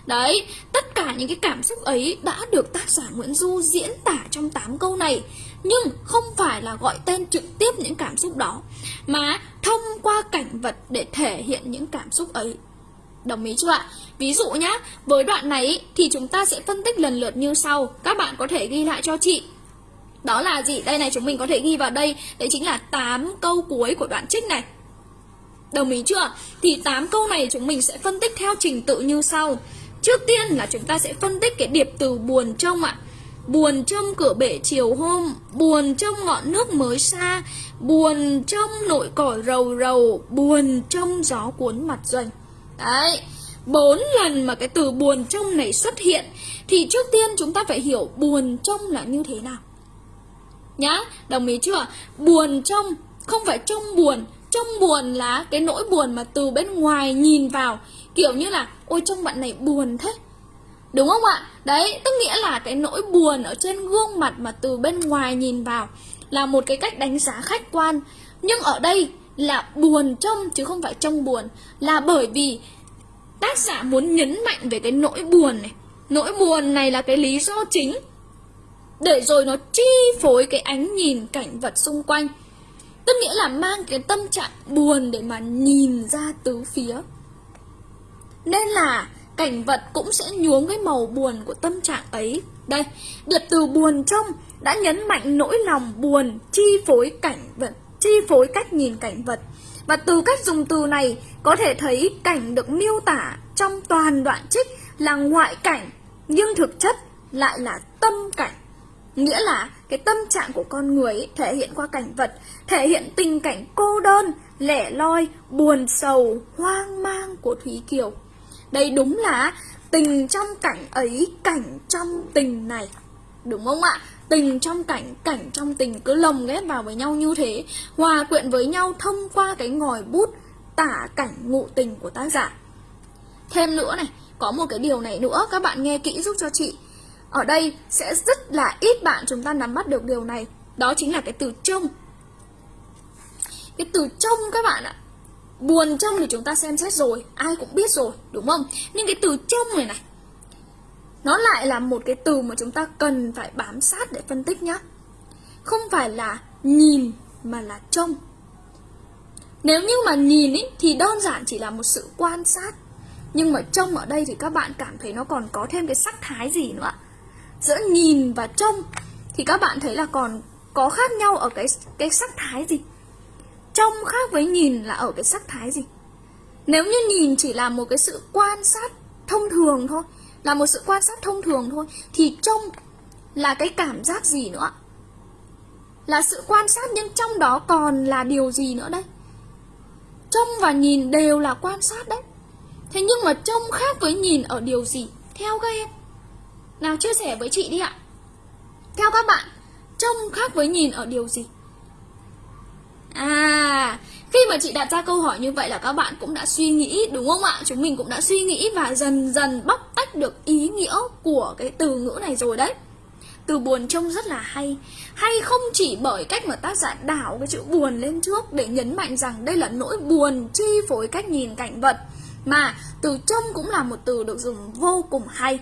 Đấy, tất cả những cái cảm xúc ấy đã được tác giả Nguyễn Du diễn tả trong 8 câu này. Nhưng không phải là gọi tên trực tiếp những cảm xúc đó Mà thông qua cảnh vật để thể hiện những cảm xúc ấy Đồng ý chưa ạ? Ví dụ nhá, với đoạn này thì chúng ta sẽ phân tích lần lượt như sau. Các bạn có thể ghi lại cho chị. Đó là gì? Đây này chúng mình có thể ghi vào đây. Đấy chính là 8 câu cuối của đoạn trích này. Đồng ý chưa? Thì 8 câu này chúng mình sẽ phân tích theo trình tự như sau. Trước tiên là chúng ta sẽ phân tích cái điệp từ buồn trông ạ. Buồn trong cửa bể chiều hôm Buồn trong ngọn nước mới xa Buồn trong nội cỏ rầu rầu Buồn trong gió cuốn mặt doanh Đấy, bốn lần mà cái từ buồn trong này xuất hiện thì trước tiên chúng ta phải hiểu buồn trong là như thế nào. Nhá, đồng ý chưa? Buồn trong không phải trong buồn, trong buồn là cái nỗi buồn mà từ bên ngoài nhìn vào, kiểu như là ôi trong bạn này buồn thế. Đúng không ạ? Đấy, tức nghĩa là cái nỗi buồn ở trên gương mặt mà từ bên ngoài nhìn vào là một cái cách đánh giá khách quan. Nhưng ở đây là buồn trong chứ không phải trong buồn là bởi vì tác giả muốn nhấn mạnh về cái nỗi buồn này nỗi buồn này là cái lý do chính để rồi nó chi phối cái ánh nhìn cảnh vật xung quanh tức nghĩa là mang cái tâm trạng buồn để mà nhìn ra tứ phía nên là cảnh vật cũng sẽ nhuốm cái màu buồn của tâm trạng ấy đây điệp từ buồn trong đã nhấn mạnh nỗi lòng buồn chi phối cảnh vật chi phối cách nhìn cảnh vật. Và từ cách dùng từ này có thể thấy cảnh được miêu tả trong toàn đoạn trích là ngoại cảnh nhưng thực chất lại là tâm cảnh. Nghĩa là cái tâm trạng của con người ấy, thể hiện qua cảnh vật, thể hiện tình cảnh cô đơn, lẻ loi, buồn sầu, hoang mang của Thúy Kiều. Đây đúng là tình trong cảnh ấy, cảnh trong tình này. Đúng không ạ? tình trong cảnh cảnh trong tình cứ lồng ghép vào với nhau như thế hòa quyện với nhau thông qua cái ngòi bút tả cảnh ngụ tình của tác giả. Thêm nữa này có một cái điều này nữa các bạn nghe kỹ giúp cho chị. Ở đây sẽ rất là ít bạn chúng ta nắm bắt được điều này. Đó chính là cái từ trông. Cái từ trông các bạn ạ buồn trông thì chúng ta xem xét rồi ai cũng biết rồi đúng không? Nhưng cái từ trông này này nó lại là một cái từ mà chúng ta cần phải bám sát để phân tích nhé không phải là nhìn mà là trông. Nếu như mà nhìn ý, thì đơn giản chỉ là một sự quan sát. Nhưng mà trông ở đây thì các bạn cảm thấy nó còn có thêm cái sắc thái gì nữa. Giữa nhìn và trông thì các bạn thấy là còn có khác nhau ở cái cái sắc thái gì? Trông khác với nhìn là ở cái sắc thái gì. Nếu như nhìn chỉ là một cái sự quan sát thông thường thôi, là một sự quan sát thông thường thôi, thì trông là cái cảm giác gì nữa? Là sự quan sát nhưng trong đó còn là điều gì nữa đây? Trông và nhìn đều là quan sát đấy. Thế nhưng mà trông khác với nhìn ở điều gì? Theo các em. Nào, chia sẻ với chị đi ạ. Theo các bạn, trông khác với nhìn ở điều gì? À, khi mà chị đặt ra câu hỏi như vậy là các bạn cũng đã suy nghĩ đúng không ạ? Chúng mình cũng đã suy nghĩ và dần dần bóc tách được ý nghĩa của cái từ ngữ này rồi đấy. Từ buồn trông rất là hay Hay không chỉ bởi cách mà tác giả đảo cái chữ buồn lên trước Để nhấn mạnh rằng đây là nỗi buồn chi phối cách nhìn cảnh vật Mà từ trông cũng là một từ được dùng vô cùng hay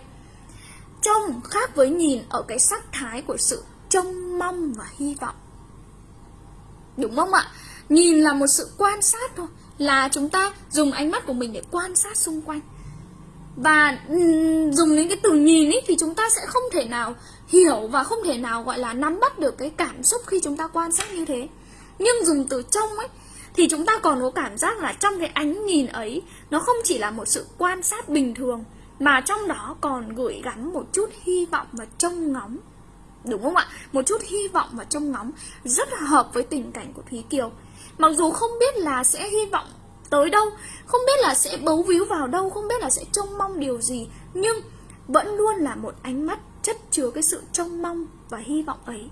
Trông khác với nhìn ở cái sắc thái của sự trông mong và hy vọng Đúng không ạ? Nhìn là một sự quan sát thôi Là chúng ta dùng ánh mắt của mình để quan sát xung quanh. Và dùng đến cái từ nhìn ý, thì chúng ta sẽ không thể nào hiểu và không thể nào gọi là nắm bắt được cái cảm xúc khi chúng ta quan sát như thế. Nhưng dùng từ trông ấy thì chúng ta còn có cảm giác là trong cái ánh nhìn ấy nó không chỉ là một sự quan sát bình thường mà trong đó còn gửi gắm một chút hy vọng và trông ngóng. Đúng không ạ? Một chút hy vọng và trông ngóng rất là hợp với tình cảnh của Thúy Kiều. Mặc dù không biết là sẽ hy vọng tới đâu, không biết là sẽ bấu víu vào đâu, không biết là sẽ trông mong điều gì, nhưng vẫn luôn là một ánh mắt chất chứa cái sự trông mong và hy vọng ấy.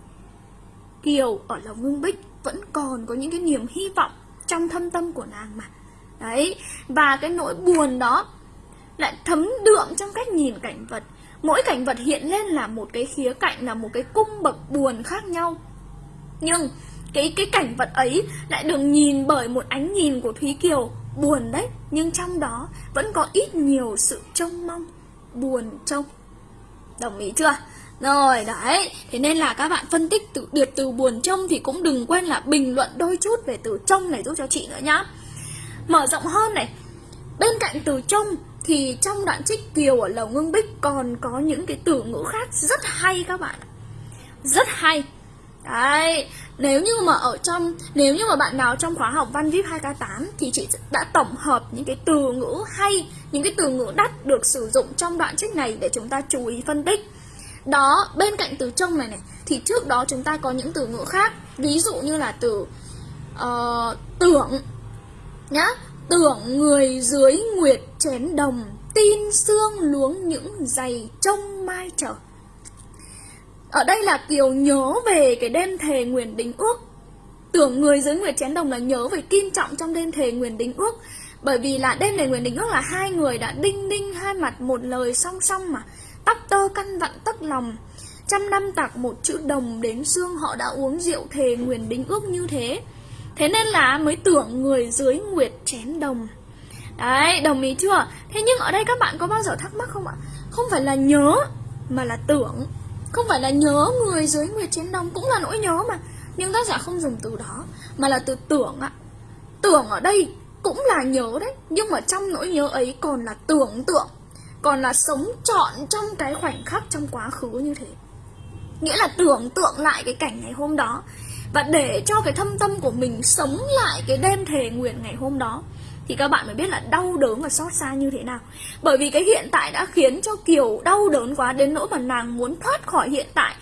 Kiều ở lòng ngưng bích vẫn còn có những cái niềm hy vọng trong thâm tâm của nàng mà. Đấy, và cái nỗi buồn đó lại thấm đượm trong cách nhìn cảnh vật Mỗi cảnh vật hiện lên là một cái khía cạnh là một cái cung bậc buồn khác nhau. Nhưng cái cái cảnh vật ấy lại được nhìn bởi một ánh nhìn của Thúy Kiều. Buồn đấy Nhưng trong đó vẫn có ít nhiều sự trông mong Buồn trông. Đồng ý chưa? Rồi đấy, thế nên là các bạn phân tích từ điệp từ buồn trông thì cũng đừng quên là bình luận đôi chút về từ trông này giúp cho chị nữa nhá. Mở rộng hơn này, bên cạnh từ trông thì trong đoạn trích Kiều ở Lầu Ngưng Bích còn có những cái từ ngữ khác rất hay các bạn Rất hay. Đấy, nếu như mà ở trong nếu như mà bạn nào trong khóa học Văn VIP 2K8 thì chị đã tổng hợp những cái từ ngữ hay, những cái từ ngữ đắt được sử dụng trong đoạn trích này để chúng ta chú ý phân tích. Đó, bên cạnh từ trông này này thì trước đó chúng ta có những từ ngữ khác, ví dụ như là từ uh, tưởng nhá, Tưởng người dưới nguyệt chén đồng, Tin xương luống những giày trông mai trở. Ở đây là Kiều nhớ về cái đêm thề nguyền đính ước. Tưởng người dưới nguyệt chén đồng là nhớ về kim trọng trong đêm thề nguyền đính ước. Bởi vì là đêm thề nguyền đính ước là hai người đã đinh đinh hai mặt một lời song song mà Tóc tơ căn vặn tất lòng. Trăm năm tạc một chữ đồng đến xương họ đã uống rượu thề nguyền đính ước như thế. Thế nên là mới tưởng người dưới nguyệt chén đồng. Đấy, đồng ý chưa? Thế nhưng ở đây các bạn có bao giờ thắc mắc không ạ? Không phải là nhớ, mà là tưởng. Không phải là nhớ người dưới nguyệt chén đồng Cũng là nỗi nhớ mà. Nhưng tác giả không dùng từ đó Mà là từ tưởng ạ. Tưởng ở đây cũng là nhớ đấy Nhưng mà trong nỗi nhớ ấy còn là tưởng tượng Còn là sống trọn trong cái khoảnh khắc trong quá khứ như thế. Nghĩa là tưởng tượng lại cái cảnh ngày hôm đó và để cho cái thâm tâm của mình sống lại cái đêm thề nguyện ngày hôm đó Thì các bạn mới biết là đau đớn và xót xa như thế nào. Bởi vì cái hiện tại đã khiến cho Kiều đau đớn quá đến nỗi mà nàng muốn thoát khỏi hiện tại.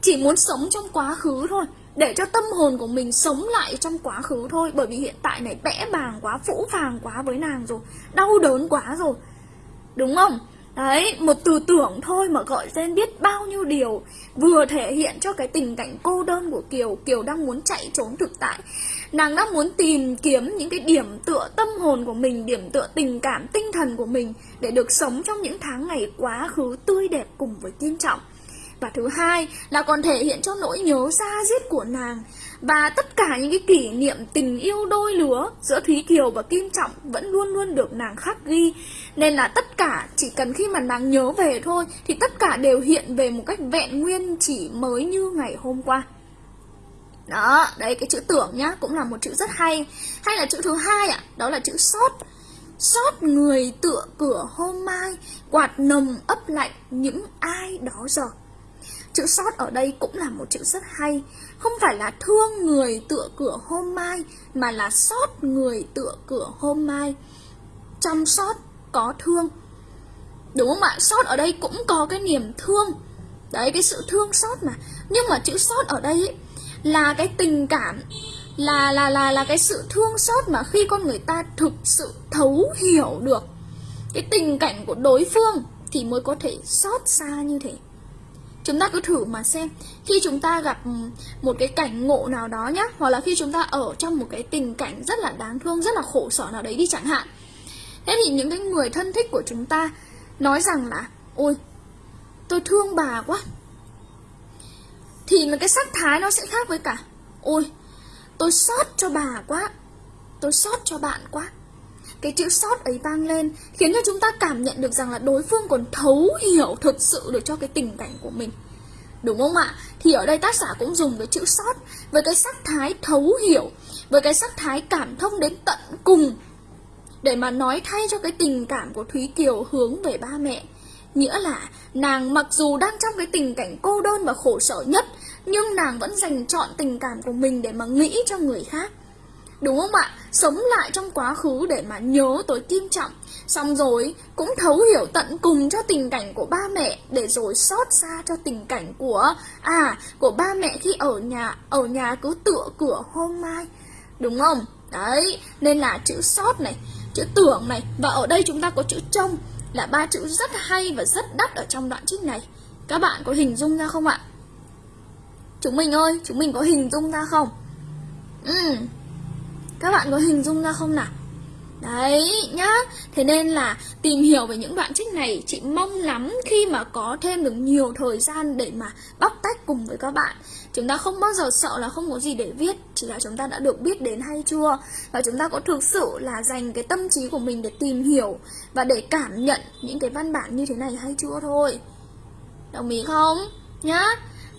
Chỉ muốn sống trong quá khứ thôi để cho tâm hồn của mình sống lại trong quá khứ thôi. Bởi vì hiện tại này bẽ bàng quá, phũ phàng quá với nàng rồi Đau đớn quá rồi. Đúng không? Đấy, một từ tưởng thôi mà gọi tên biết bao nhiêu điều Vừa thể hiện cho cái tình cảnh cô đơn của Kiều. Kiều đang muốn chạy trốn thực tại. Nàng đang muốn tìm kiếm những cái điểm tựa tâm hồn của mình Điểm tựa tình cảm, tinh thần của mình Để được sống trong những tháng ngày quá khứ tươi đẹp cùng với kiên Trọng. Và thứ hai là còn thể hiện cho nỗi nhớ xa giết của nàng và tất cả những cái kỷ niệm tình yêu đôi lứa giữa Thúy Kiều và Kim Trọng vẫn luôn luôn được nàng khắc ghi. Nên là tất cả chỉ cần khi mà nàng nhớ về thôi thì tất cả đều hiện về một cách vẹn nguyên chỉ mới như ngày hôm qua. Đó, đấy cái chữ tưởng nhá, cũng là một chữ rất hay. Hay là chữ thứ hai ạ, à, đó là chữ sót. Sót người tựa cửa hôm mai, quạt nồng ấp lạnh những ai đó giờ. Chữ sót ở đây cũng là một chữ rất hay không phải là thương người tựa cửa hôm mai Mà là sót người tựa cửa hôm mai. Chăm sóc có thương. Đúng không ạ? Sót ở đây cũng có cái niềm thương. Đấy cái sự thương xót mà. Nhưng mà chữ sót ở đây ấy, là cái tình cảm là là là là cái sự thương xót mà khi con người ta thực sự thấu hiểu được cái tình cảnh của đối phương thì mới có thể xót xa như thế chúng ta cứ thử mà xem. Khi chúng ta gặp ừ, một cái cảnh ngộ nào đó nhá, hoặc là khi chúng ta ở trong một cái tình cảnh rất là đáng thương, rất là khổ sở nào đấy đi chẳng hạn. Thế thì những cái người thân thích của chúng ta nói rằng là, ôi, tôi thương bà quá. Thì cái sắc thái nó sẽ khác với cả, ôi, tôi xót cho bà quá, tôi xót cho bạn quá cái chữ sót ấy vang lên, khiến cho chúng ta cảm nhận được rằng là đối phương còn thấu hiểu thực sự được cho cái tình cảnh của mình. Đúng không ạ? Thì ở đây tác giả cũng dùng cái chữ sót với cái sắc thái thấu hiểu, với cái sắc thái cảm thông đến tận cùng để mà nói thay cho cái tình cảm của Thúy Kiều hướng về ba mẹ. Nghĩa là nàng mặc dù đang trong cái tình cảnh cô đơn và khổ sở nhất, Nhưng nàng vẫn dành chọn tình cảm của mình để mà nghĩ cho người khác. Đúng không ạ? Sống lại trong quá khứ để mà nhớ tới Kim Trọng. Xong rồi cũng thấu hiểu tận cùng cho tình cảnh của ba mẹ Để rồi xót xa cho tình cảnh của À, của ba mẹ khi ở nhà Ở nhà cứ tựa cửa hôm mai. Đúng không? Đấy, nên là chữ sót này chữ tưởng này và ở đây chúng ta có chữ trông là ba chữ rất hay và rất đắt ở trong đoạn trích này. Các bạn có hình dung ra không ạ? Chúng mình ơi chúng mình có hình dung ra không? Ừ các bạn có hình dung ra không nào? Đấy, nhá. Thế nên là tìm hiểu về những đoạn trích này, Chị mong lắm khi mà có thêm được nhiều thời gian để mà bóc tách cùng với các bạn. Chúng ta không bao giờ sợ là không có gì để viết, Chỉ là chúng ta đã được biết đến hay chưa? Và chúng ta có thực sự là dành cái tâm trí của mình để tìm hiểu Và để cảm nhận những cái văn bản như thế này hay chưa thôi? Đồng ý không? Nhá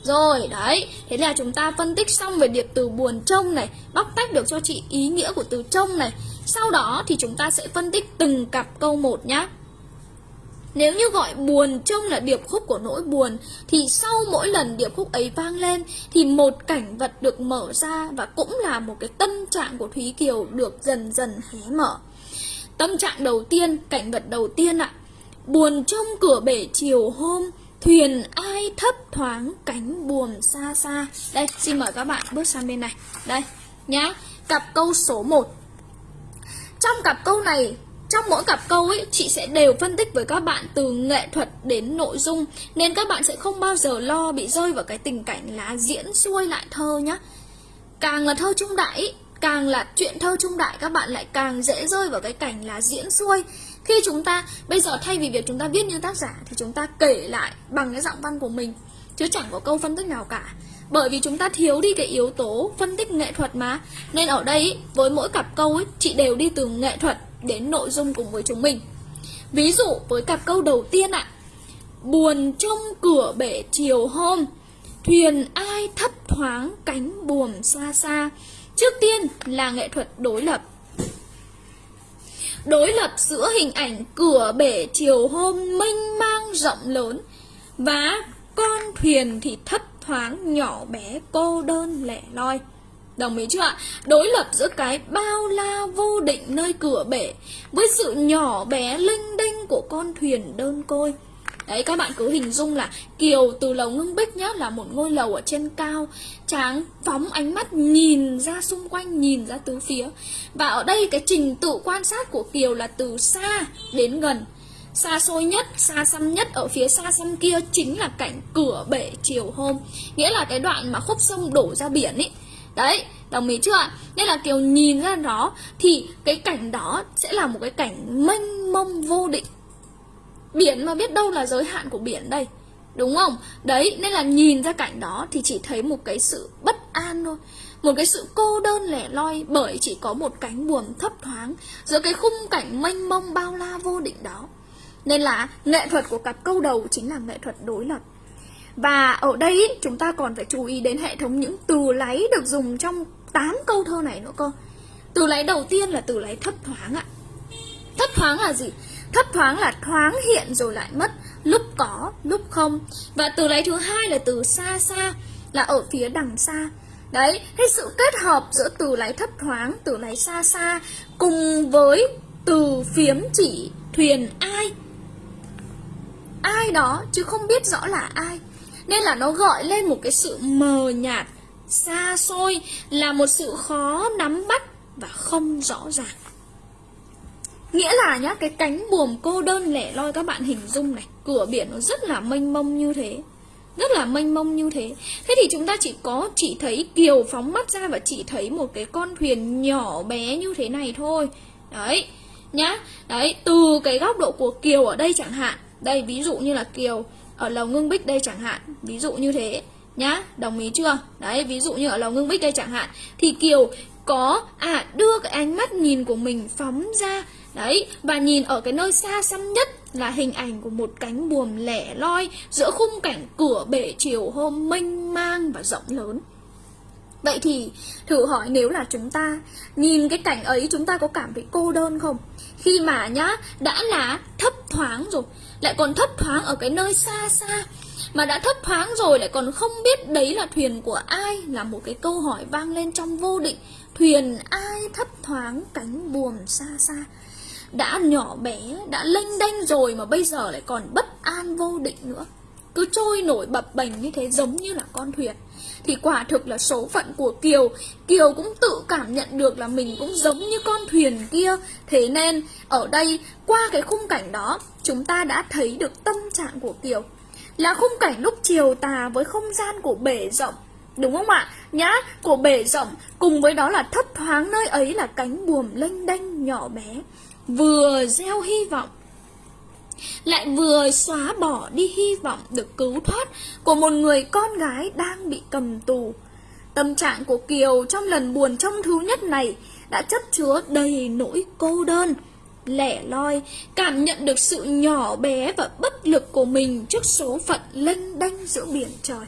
rồi, đấy, thế là chúng ta phân tích xong về điệp từ buồn trông này Bóc tách được cho chị ý nghĩa của từ trông này. Sau đó thì chúng ta sẽ phân tích từng cặp câu một nhá. Nếu như gọi buồn trông là điệp khúc của nỗi buồn Thì sau mỗi lần điệp khúc ấy vang lên Thì một cảnh vật được mở ra Và cũng là một cái tâm trạng của Thúy Kiều được dần dần hé mở. Tâm trạng đầu tiên, cảnh vật đầu tiên ạ. Buồn trông cửa bể chiều hôm Thuyền ai thấp thoáng cánh buồm xa xa. Đây, xin mời các bạn bước sang bên này. Đây, nhá Cặp câu số 1 Trong cặp câu này trong mỗi cặp câu ấy, chị sẽ đều phân tích với các bạn từ nghệ thuật đến nội dung Nên các bạn sẽ không bao giờ lo bị rơi vào cái tình cảnh là diễn xuôi lại thơ nhá. Càng là thơ trung đại càng là chuyện thơ trung đại các bạn lại càng dễ rơi vào cái cảnh là diễn xuôi khi chúng ta, bây giờ thay vì việc chúng ta viết như tác giả thì chúng ta kể lại bằng cái giọng văn của mình, chứ chẳng có câu phân tích nào cả. Bởi vì chúng ta thiếu đi cái yếu tố phân tích nghệ thuật mà. Nên ở đây, với mỗi cặp câu ấy, chị đều đi từ nghệ thuật đến nội dung cùng với chúng mình. Ví dụ, với cặp câu đầu tiên ạ. Buồn trong cửa bể chiều hôm, thuyền ai thấp thoáng cánh buồm xa xa. Trước tiên là nghệ thuật đối lập đối lập giữa hình ảnh cửa bể chiều hôm mênh mang rộng lớn và con thuyền thì thấp thoáng nhỏ bé cô đơn lẻ loi Đồng ý chưa ạ? Đối lập giữa cái bao la vô định nơi cửa bể với sự nhỏ bé linh đinh của con thuyền đơn côi. Đấy các bạn cứ hình dung là Kiều từ lầu ngưng bích nhá là một ngôi lầu ở trên cao. Tráng phóng ánh mắt nhìn ra xung quanh, nhìn ra tứ phía. Và ở đây cái trình tự quan sát của Kiều là từ xa đến gần. Xa xôi nhất, xa xăm nhất ở phía xa xăm kia chính là cảnh cửa bể chiều hôm. Nghĩa là cái đoạn mà khúc sông đổ ra biển ý. Đấy, đồng ý chưa ạ? Nên là Kiều nhìn ra đó thì cái cảnh đó sẽ là một cái cảnh mênh mông vô định. Biển mà biết đâu là giới hạn của biển đây. Đúng không? Đấy, nên là nhìn ra cảnh đó thì chỉ thấy một cái sự bất an thôi. Một cái sự cô đơn lẻ loi bởi chỉ có một cánh buồm thấp thoáng Giữa cái khung cảnh mênh mông bao la vô định đó. Nên là nghệ thuật của cặp câu đầu chính là nghệ thuật đối lập. Và ở đây chúng ta còn phải chú ý đến hệ thống những từ láy được dùng trong 8 câu thơ này nữa cơ. Từ láy đầu tiên là từ láy thấp thoáng ạ. Thấp thoáng là gì? Thấp thoáng là thoáng hiện rồi lại mất. Lúc có, lúc không. Và từ lấy thứ hai là từ xa xa Là ở phía đằng xa. Đấy, thế sự kết hợp giữa từ lấy thấp thoáng, từ lấy xa xa Cùng với từ phiếm chỉ thuyền ai. Ai đó chứ không biết rõ là ai. Nên là nó gọi lên một cái sự mờ nhạt xa xôi là một sự khó nắm bắt và không rõ ràng nghĩa là nhá, cái cánh buồm cô đơn lẻ loi các bạn hình dung này, cửa biển nó rất là mênh mông như thế. Rất là mênh mông như thế. Thế thì chúng ta chỉ có, chỉ thấy kiều phóng mắt ra và chỉ thấy một cái con thuyền nhỏ bé như thế này thôi. Đấy, nhá. Đấy, từ cái góc độ của kiều ở đây chẳng hạn. Đây, ví dụ như là kiều ở lầu ngưng bích đây chẳng hạn. Ví dụ như thế, nhá. Đồng ý chưa? Đấy, ví dụ như ở lầu ngưng bích đây chẳng hạn. Thì kiều có à đưa cái ánh mắt nhìn của mình phóng ra đấy và nhìn ở cái nơi xa xăm nhất là hình ảnh của một cánh buồm lẻ loi giữa khung cảnh cửa bể chiều hôm mênh mang và rộng lớn. Vậy thì, thử hỏi nếu là chúng ta, nhìn cái cảnh ấy chúng ta có cảm thấy cô đơn không? Khi mà nhá, đã là thấp thoáng rồi, lại còn thấp thoáng ở cái nơi xa xa, mà đã thấp thoáng rồi lại còn không biết đấy là thuyền của ai là một cái câu hỏi vang lên trong vô định. Thuyền ai thấp thoáng cánh buồm xa xa? Đã nhỏ bé, đã lênh đênh rồi mà bây giờ lại còn bất an vô định nữa. Cứ trôi nổi bập bềnh như thế giống như là con thuyền. Thì quả thực là số phận của Kiều Kiều cũng tự cảm nhận được là mình cũng giống như con thuyền kia. Thế nên, ở đây, qua cái khung cảnh đó, chúng ta đã thấy được tâm trạng của Kiều. Là khung cảnh lúc chiều tà với không gian của bể rộng. Đúng không ạ? Nhã của bể rộng cùng với đó là thấp thoáng nơi ấy là cánh buồm lênh đênh nhỏ bé Vừa gieo hy vọng lại vừa xóa bỏ đi hy vọng được cứu thoát của một người con gái đang bị cầm tù. Tâm trạng của Kiều trong lần buồn trong thứ nhất này đã chất chứa đầy nỗi cô đơn, lẻ loi, cảm nhận được sự nhỏ bé và bất lực của mình trước số phận lênh đênh giữa biển trời.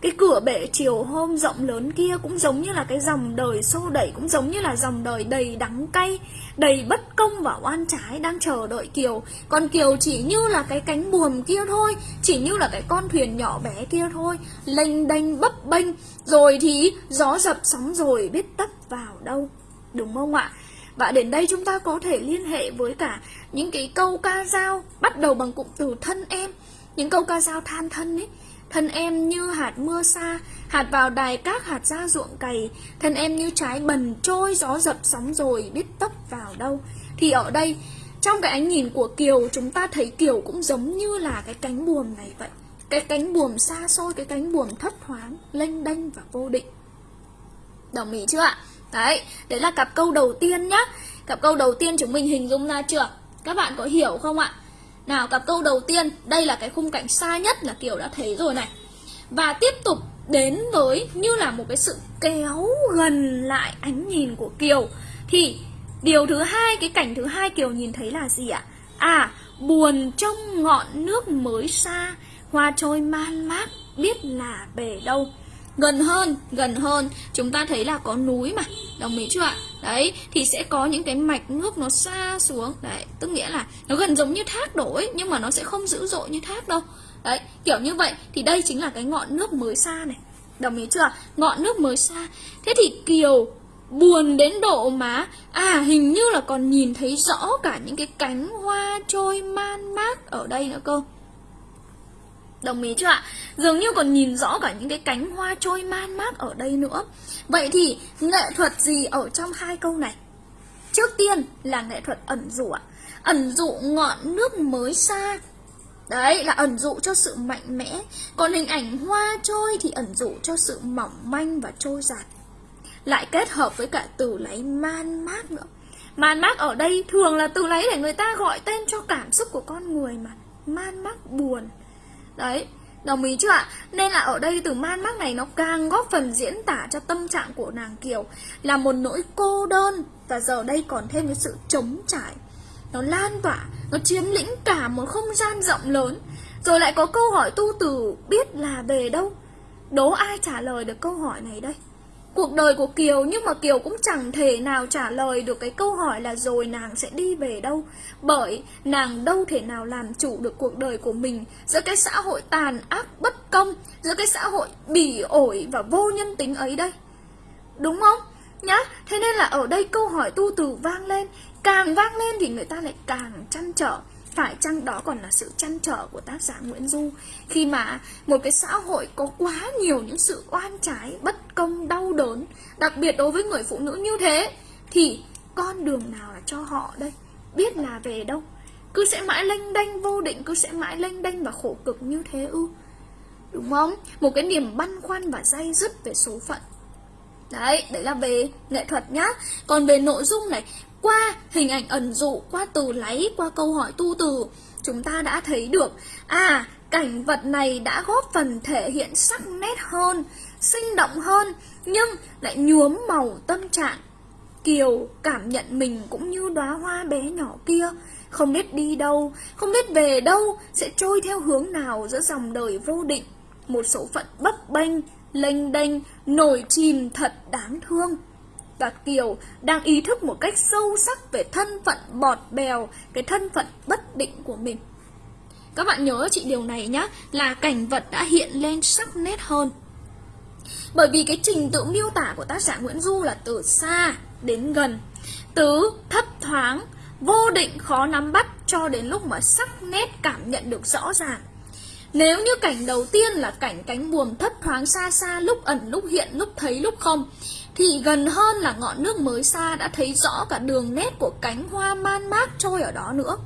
Cái cửa bể chiều hôm rộng lớn kia cũng giống như là cái dòng đời xô đẩy, Cũng giống như là dòng đời đầy đắng cay, Đầy bất công và oan trái đang chờ đợi Kiều. Còn Kiều chỉ như là cái cánh buồm kia thôi, Chỉ như là cái con thuyền nhỏ bé kia thôi, Lênh đênh, bấp bênh. Rồi thì gió dập sóng rồi biết tấp vào đâu, Đúng không ạ? Và đến đây chúng ta có thể liên hệ với cả những cái câu ca dao Bắt đầu bằng cụm từ thân em. Những câu ca dao than thân ấy Thân em như hạt mưa xa, hạt vào đài các hạt ra ruộng cày, thân em như trái bần trôi gió dập sóng rồi biết tấp vào đâu. Thì ở đây, trong cái ánh nhìn của Kiều, chúng ta thấy Kiều cũng giống như là cái cánh buồm này vậy. Cái cánh buồm xa xôi, cái cánh buồm thấp thoáng, lênh đênh và vô định. Đồng ý chưa ạ? Đấy, đấy là cặp câu đầu tiên nhá. Cặp câu đầu tiên chúng mình hình dung ra chưa? Các bạn có hiểu không ạ? Nào cặp câu đầu tiên, đây là cái khung cảnh xa nhất là Kiều đã thấy rồi này. Và tiếp tục đến với như là một cái sự kéo gần lại ánh nhìn của Kiều. Thì điều thứ hai, cái cảnh thứ hai Kiều nhìn thấy là gì ạ? À, buồn trong ngọn nước mới xa, hoa trôi man mát, biết là bể đâu. Gần hơn, gần hơn, chúng ta thấy là có núi mà, đồng ý chưa ạ? Đấy, thì sẽ có những cái mạch nước nó xa xuống. Đấy, tức nghĩa là nó gần giống như thác đổ ấy Nhưng mà nó sẽ không dữ dội như thác đâu. Đấy, kiểu như vậy. Thì đây chính là cái ngọn nước mới xa này. Đồng ý chưa? Ngọn nước mới xa. Thế thì Kiều buồn đến độ mà À hình như là còn nhìn thấy rõ cả những cái cánh hoa trôi man mác ở đây nữa cơ. Đồng ý chưa ạ? Dường như còn nhìn rõ cả những cái cánh hoa trôi man mát ở đây nữa. Vậy thì nghệ thuật gì ở trong hai câu này? Trước tiên là nghệ thuật ẩn dụ ạ. Ẩn dụ ngọn nước mới xa. Đấy, là ẩn dụ cho sự mạnh mẽ. Còn hình ảnh hoa trôi thì ẩn dụ cho sự mỏng manh và trôi giạt Lại kết hợp với cả từ lấy man mát nữa. Man mát ở đây thường là từ lấy để người ta gọi tên cho cảm xúc của con người mà. Man mát buồn. Đấy, đồng ý chưa ạ? Nên là ở đây từ man mác này nó càng góp phần diễn tả cho tâm trạng của nàng Kiều Là một nỗi cô đơn Và giờ đây còn thêm cái sự trống trải Nó lan tỏa, nó chiếm lĩnh cả một không gian rộng lớn Rồi lại có câu hỏi tu từ biết là về đâu Đố ai trả lời được câu hỏi này đây? Cuộc đời của Kiều nhưng mà Kiều cũng chẳng thể nào trả lời được cái câu hỏi là rồi nàng sẽ đi về đâu. Bởi nàng đâu thể nào làm chủ được cuộc đời của mình. Giữa cái xã hội tàn ác bất công, giữa cái xã hội bỉ ổi và vô nhân tính ấy đây. Đúng không? Nhá, thế nên là ở đây câu hỏi tu từ vang lên. Càng vang lên thì người ta lại càng chăn trở phải chăng đó còn là sự chăn trở của tác giả Nguyễn Du khi mà một cái xã hội có quá nhiều những sự oan trái, bất công, đau đớn, đặc biệt đối với người phụ nữ như thế thì con đường nào là cho họ đây? Biết là về đâu? Cứ sẽ mãi lênh đênh vô định, cứ sẽ mãi lênh đênh và khổ cực như thế ư? Đúng không? Một cái niềm băn khoăn và dây dứt về số phận Đấy, đấy là về nghệ thuật nhá Còn về nội dung này qua hình ảnh ẩn dụ, qua từ lấy, qua câu hỏi tu từ, chúng ta đã thấy được à, cảnh vật này đã góp phần thể hiện sắc nét hơn, sinh động hơn, nhưng lại nhuốm màu tâm trạng. Kiều cảm nhận mình cũng như đóa hoa bé nhỏ kia, không biết đi đâu, không biết về đâu, sẽ trôi theo hướng nào giữa dòng đời vô định. Một số phận bấp bênh, lênh đênh, nổi chìm thật đáng thương và Kiều đang ý thức một cách sâu sắc về thân phận bọt bèo, cái thân phận bất định của mình. Các bạn nhớ chị điều này nhé, là cảnh vật đã hiện lên sắc nét hơn. Bởi vì cái trình tự miêu tả của tác giả Nguyễn Du là từ xa đến gần, tứ thấp thoáng, vô định khó nắm bắt cho đến lúc mà sắc nét cảm nhận được rõ ràng. Nếu như cảnh đầu tiên là cảnh cánh buồm thấp thoáng xa xa lúc ẩn lúc hiện lúc thấy lúc không thì gần hơn là ngọn nước mới xa đã thấy rõ cả đường nét của cánh hoa man mác trôi ở đó nữa.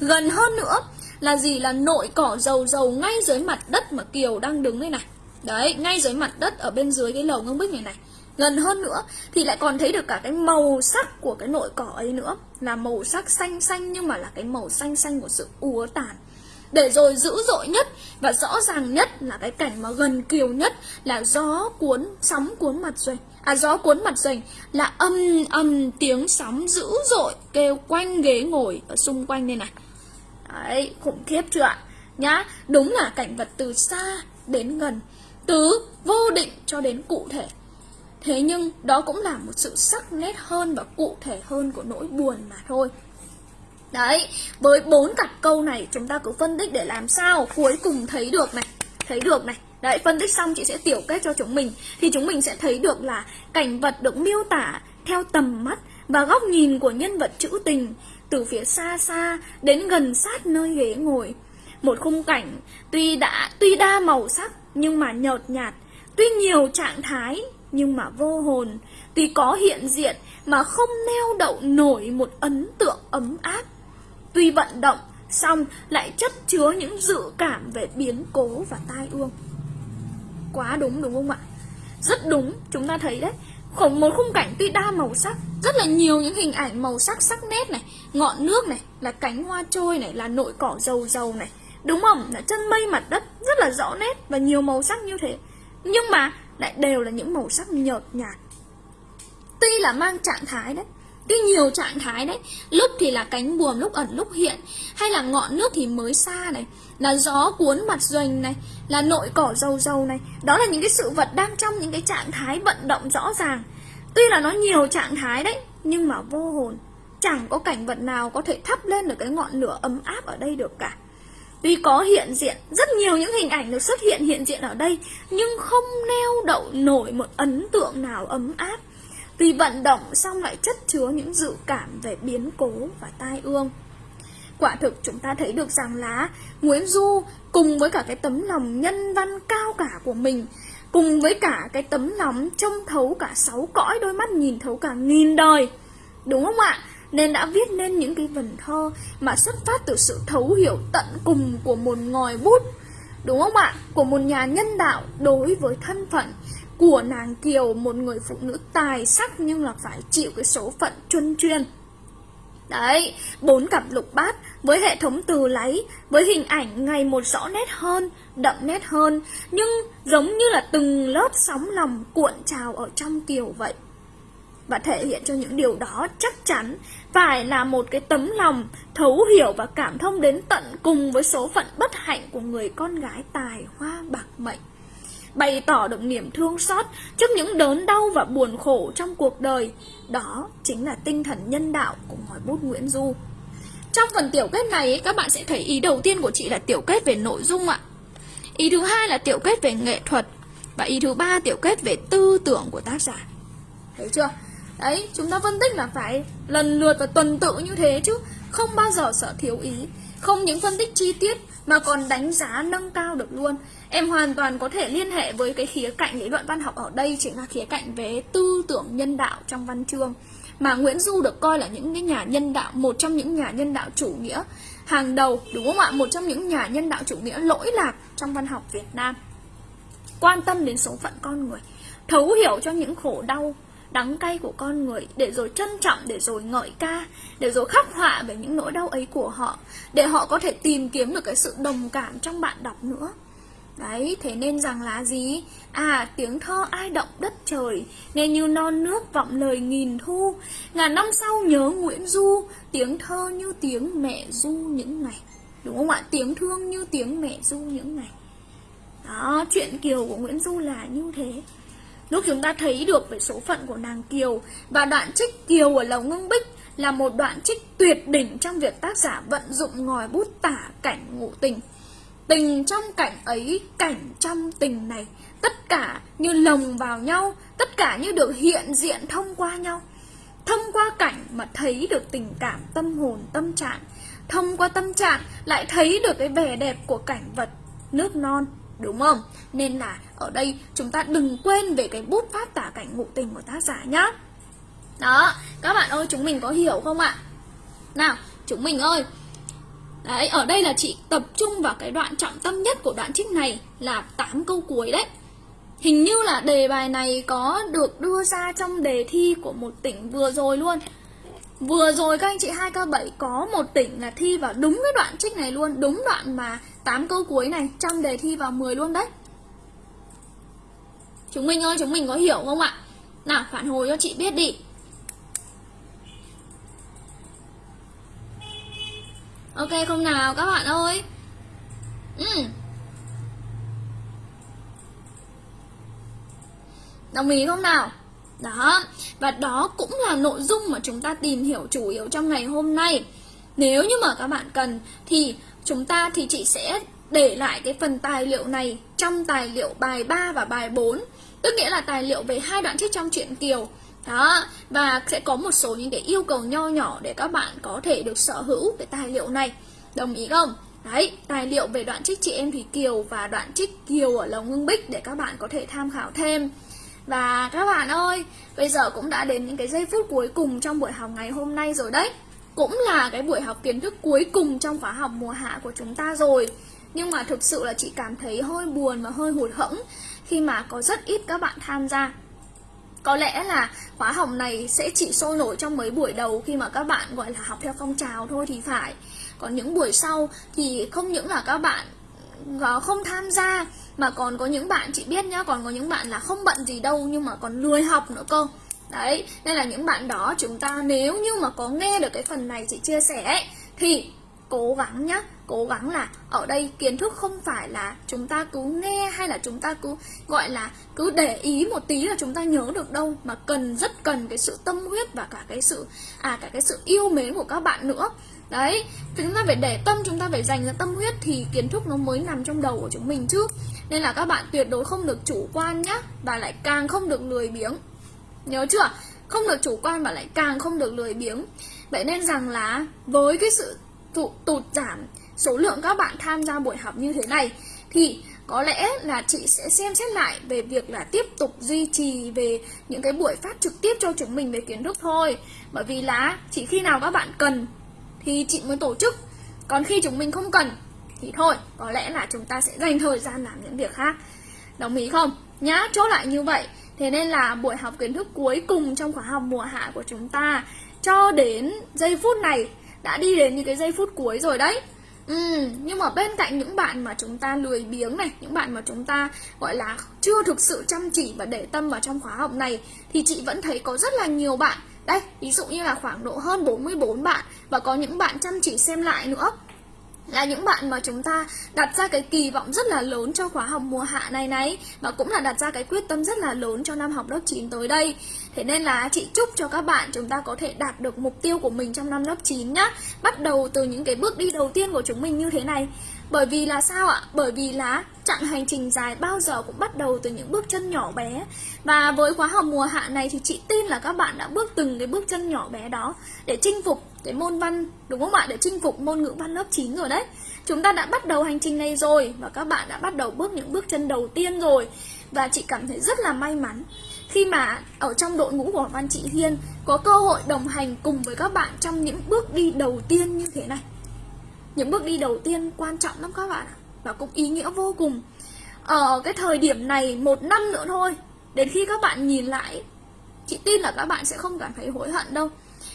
Gần hơn nữa là gì là nội cỏ dầu dầu ngay dưới mặt đất mà Kiều đang đứng đây này. Đấy, ngay dưới mặt đất ở bên dưới cái lầu ngông bích này này. Gần hơn nữa thì lại còn thấy được cả cái màu sắc của cái nội cỏ ấy nữa. Là màu sắc xanh xanh nhưng mà là cái màu xanh xanh của sự úa tàn. Để rồi dữ dội nhất và rõ ràng nhất là cái cảnh mà gần kiều nhất là gió cuốn sóng cuốn mặt rồi. À gió cuốn mặt doanh là âm âm tiếng sóng dữ dội kêu quanh ghế ngồi ở xung quanh đây này Đấy, khủng khiếp chưa ạ? Nhá, đúng là cảnh vật từ xa đến gần Từ vô định cho đến cụ thể Thế nhưng đó cũng là một sự sắc nét hơn và cụ thể hơn của nỗi buồn mà thôi Đấy, với bốn cặp câu này chúng ta cứ phân tích để làm sao cuối cùng thấy được này, thấy được này. Đấy, phân tích xong chị sẽ tiểu kết cho chúng mình thì chúng mình sẽ thấy được là cảnh vật được miêu tả theo tầm mắt và góc nhìn của nhân vật trữ tình từ phía xa xa đến gần sát nơi ghế ngồi. Một khung cảnh tuy đã tuy đa màu sắc nhưng mà nhợt nhạt, tuy nhiều trạng thái nhưng mà vô hồn, tuy có hiện diện mà không neo đậu nổi một ấn tượng ấm áp Tuy vận động, xong lại chất chứa những dự cảm về biến cố và tai ương. Quá đúng đúng không ạ? Rất đúng, chúng ta thấy đấy. Khổng một khung cảnh tuy đa màu sắc, rất là nhiều những hình ảnh màu sắc sắc nét này, ngọn nước này, là cánh hoa trôi này, là nội cỏ dầu dầu này. Đúng không? Là chân mây mặt đất, rất là rõ nét và nhiều màu sắc như thế. Nhưng mà lại đều là những màu sắc nhợt nhạt. Tuy là mang trạng thái đấy, cái nhiều trạng thái đấy lúc thì là cánh buồm lúc ẩn lúc hiện hay là ngọn nước thì mới xa này là gió cuốn mặt doanh này là nội cỏ dầu dầu này. Đó là những cái sự vật đang trong những cái trạng thái vận động rõ ràng. Tuy là nó nhiều trạng thái đấy nhưng mà vô hồn chẳng có cảnh vật nào có thể thắp lên được cái ngọn lửa ấm áp ở đây được cả. Tuy có hiện diện, rất nhiều những hình ảnh được xuất hiện hiện diện ở đây Nhưng không neo đậu nổi một ấn tượng nào ấm áp vì vận động xong lại chất chứa những dự cảm về biến cố và tai ương. Quả thực chúng ta thấy được rằng là Nguyễn Du cùng với cả cái tấm lòng nhân văn cao cả của mình, Cùng với cả cái tấm lòng trông thấu cả sáu cõi đôi mắt, nhìn thấu cả nghìn đời, Đúng không ạ? Nên đã viết nên những cái vần thơ mà xuất phát từ sự thấu hiểu tận cùng của một ngòi bút, Đúng không ạ? Của một nhà nhân đạo đối với thân phận của nàng Kiều một người phụ nữ tài sắc nhưng là phải chịu cái số phận chuyên chuyên Đấy, bốn cặp lục bát với hệ thống từ lấy, với hình ảnh ngày một rõ nét hơn, đậm nét hơn, nhưng giống như là từng lớp sóng lòng cuộn trào ở trong kiều vậy. Và thể hiện cho những điều đó chắc chắn phải là một cái tấm lòng thấu hiểu và cảm thông đến tận cùng với số phận bất hạnh của người con gái tài hoa bạc mệnh bày tỏ được niềm thương xót trước những đớn đau và buồn khổ trong cuộc đời. Đó chính là tinh thần nhân đạo của ngòi bút Nguyễn Du. Trong phần tiểu kết này các bạn sẽ thấy ý đầu tiên của chị là tiểu kết về nội dung ạ. Ý thứ hai là tiểu kết về nghệ thuật và ý thứ ba tiểu kết về tư tưởng của tác giả. Thấy chưa? Đấy, chúng ta phân tích là phải lần lượt và tuần tự như thế chứ Không bao giờ sợ thiếu ý Không những phân tích chi tiết mà còn đánh giá nâng cao được luôn Em hoàn toàn có thể liên hệ với cái khía cạnh lý luận văn học ở đây Chính là khía cạnh về tư tưởng nhân đạo trong văn chương. Mà Nguyễn Du được coi là những cái nhà nhân đạo, Một trong những nhà nhân đạo chủ nghĩa hàng đầu, Đúng không ạ? Một trong những nhà nhân đạo chủ nghĩa lỗi lạc trong văn học Việt Nam. Quan tâm đến số phận con người, Thấu hiểu cho những khổ đau, đắng cay của con người, để rồi trân trọng, để rồi ngợi ca, để rồi khắc họa về những nỗi đau ấy của họ, để họ có thể tìm kiếm được cái sự đồng cảm trong bạn đọc nữa đấy, thế nên rằng là gì? À tiếng thơ ai động đất trời, nghe như non nước vọng lời nghìn thu. Ngàn năm sau nhớ nguyễn du, tiếng thơ như tiếng mẹ du những ngày. Đúng không ạ? Tiếng thương như tiếng mẹ du những ngày. Đó, chuyện kiều của nguyễn du là như thế. Lúc chúng ta thấy được về số phận của nàng Kiều và đoạn trích Kiều ở Lầu Ngưng Bích là một đoạn trích tuyệt đỉnh trong việc tác giả vận dụng ngòi bút tả cảnh ngụ tình. Tình trong cảnh ấy, cảnh trong tình này, tất cả như lồng vào nhau, tất cả như được hiện diện thông qua nhau. Thông qua cảnh mà thấy được tình cảm tâm hồn tâm trạng, thông qua tâm trạng lại thấy được cái vẻ đẹp của cảnh vật nước non đúng không? Nên là ở đây chúng ta đừng quên về cái bút pháp tả cảnh ngụ tình của tác giả nhá. Đó, các bạn ơi chúng mình có hiểu không ạ? Nào, chúng mình ơi. Đấy, ở đây là chị tập trung vào cái đoạn trọng tâm nhất của đoạn trích này là 8 câu cuối đấy. Hình như là đề bài này có được đưa ra trong đề thi của một tỉnh vừa rồi luôn. Vừa rồi các anh chị 2K7 có một tỉnh là thi vào đúng cái đoạn trích này luôn Đúng đoạn mà 8 câu cuối này Trong đề thi vào 10 luôn đấy Chúng mình ơi chúng mình có hiểu không ạ Nào phản hồi cho chị biết đi Ok không nào các bạn ơi ừ. Đồng ý không nào đó, và đó cũng là nội dung mà chúng ta tìm hiểu chủ yếu trong ngày hôm nay. Nếu như mà các bạn cần thì chúng ta thì chị sẽ để lại cái phần tài liệu này trong tài liệu bài 3 và bài 4. Tức nghĩa là tài liệu về hai đoạn trích trong truyện Kiều. Đó, và sẽ có một số những cái yêu cầu nho nhỏ để các bạn có thể được sở hữu cái tài liệu này. Đồng ý không? Đấy, tài liệu về đoạn trích chị em Thủy Kiều và đoạn trích Kiều ở Lồng Ngưng Bích để các bạn có thể tham khảo thêm. Và các bạn ơi, bây giờ cũng đã đến những cái giây phút cuối cùng trong buổi học ngày hôm nay rồi đấy Cũng là cái buổi học kiến thức cuối cùng trong khóa học mùa hạ của chúng ta rồi Nhưng mà thực sự là chị cảm thấy hơi buồn và hơi hụt hẫng Khi mà có rất ít các bạn tham gia có lẽ là khóa học này sẽ chỉ sôi nổi trong mấy buổi đầu khi mà các bạn gọi là học theo phong trào thôi thì phải. Còn những buổi sau thì không những là các bạn ờ, không tham gia mà còn có những bạn chị biết nhá còn có những bạn là không bận gì đâu nhưng mà còn lười học nữa cơ. Đấy nên là những bạn đó chúng ta nếu như mà có nghe được cái phần này chị chia sẻ ấy, thì cố gắng nhá. Cố gắng là ở đây kiến thức không phải là chúng ta cứ nghe hay là chúng ta cứ, gọi là cứ để ý một tí là chúng ta nhớ được đâu, mà cần, rất cần cái sự tâm huyết và cả cái sự à cả cái sự yêu mến của các bạn nữa. Đấy, chúng ta phải để tâm, chúng ta phải dành ra tâm huyết thì kiến thức nó mới nằm trong đầu của chúng mình chứ. Nên là các bạn tuyệt đối không được chủ quan nhá và lại càng không được lười biếng. Nhớ chưa? Không được chủ quan và lại càng không được lười biếng. Vậy nên rằng là với cái sự tụt, tụt giảm số lượng các bạn tham gia buổi học như thế này thì có lẽ là chị sẽ xem xét lại về việc là tiếp tục duy trì về những cái buổi phát trực tiếp cho chúng mình về kiến thức thôi. Bởi vì là chỉ khi nào các bạn cần thì chị mới tổ chức còn khi chúng mình không cần thì thôi có lẽ là chúng ta sẽ dành thời gian làm những việc khác. Đồng ý không? Nhá chốt lại như vậy. Thế nên là buổi học kiến thức cuối cùng trong khóa học mùa hạ của chúng ta cho đến giây phút này đã đi đến những cái giây phút cuối rồi đấy. Ừ, nhưng mà bên cạnh những bạn mà chúng ta lười biếng này, những bạn mà chúng ta gọi là chưa thực sự chăm chỉ và để tâm vào trong khóa học này thì chị vẫn thấy có rất là nhiều bạn. Đây, ví dụ như là khoảng độ hơn 44 bạn và có những bạn chăm chỉ xem lại nữa là những bạn mà chúng ta đặt ra cái kỳ vọng rất là lớn cho khóa học mùa hạ này này và cũng là đặt ra cái quyết tâm rất là lớn cho năm học lớp 9 tới đây. Thế nên là chị chúc cho các bạn chúng ta có thể đạt được mục tiêu của mình trong năm lớp 9 nhá. Bắt đầu từ những cái bước đi đầu tiên của chúng mình như thế này bởi vì là sao ạ? Bởi vì là chặng hành trình dài bao giờ cũng bắt đầu từ những bước chân nhỏ bé Và với khóa học mùa hạ này thì chị tin là các bạn đã bước từng cái bước chân nhỏ bé đó Để chinh phục cái môn văn, đúng không ạ? Để chinh phục môn ngữ văn lớp 9 rồi đấy Chúng ta đã bắt đầu hành trình này rồi Và các bạn đã bắt đầu bước những bước chân đầu tiên rồi Và chị cảm thấy rất là may mắn khi mà ở trong đội ngũ của Văn Chị Hiên có cơ hội đồng hành cùng với các bạn trong những bước đi đầu tiên như thế này. Những bước đi đầu tiên quan trọng lắm các bạn ạ và cũng ý nghĩa vô cùng. Ở cái thời điểm này một năm nữa thôi, đến khi các bạn nhìn lại, chị tin là các bạn sẽ không cảm thấy hối hận đâu.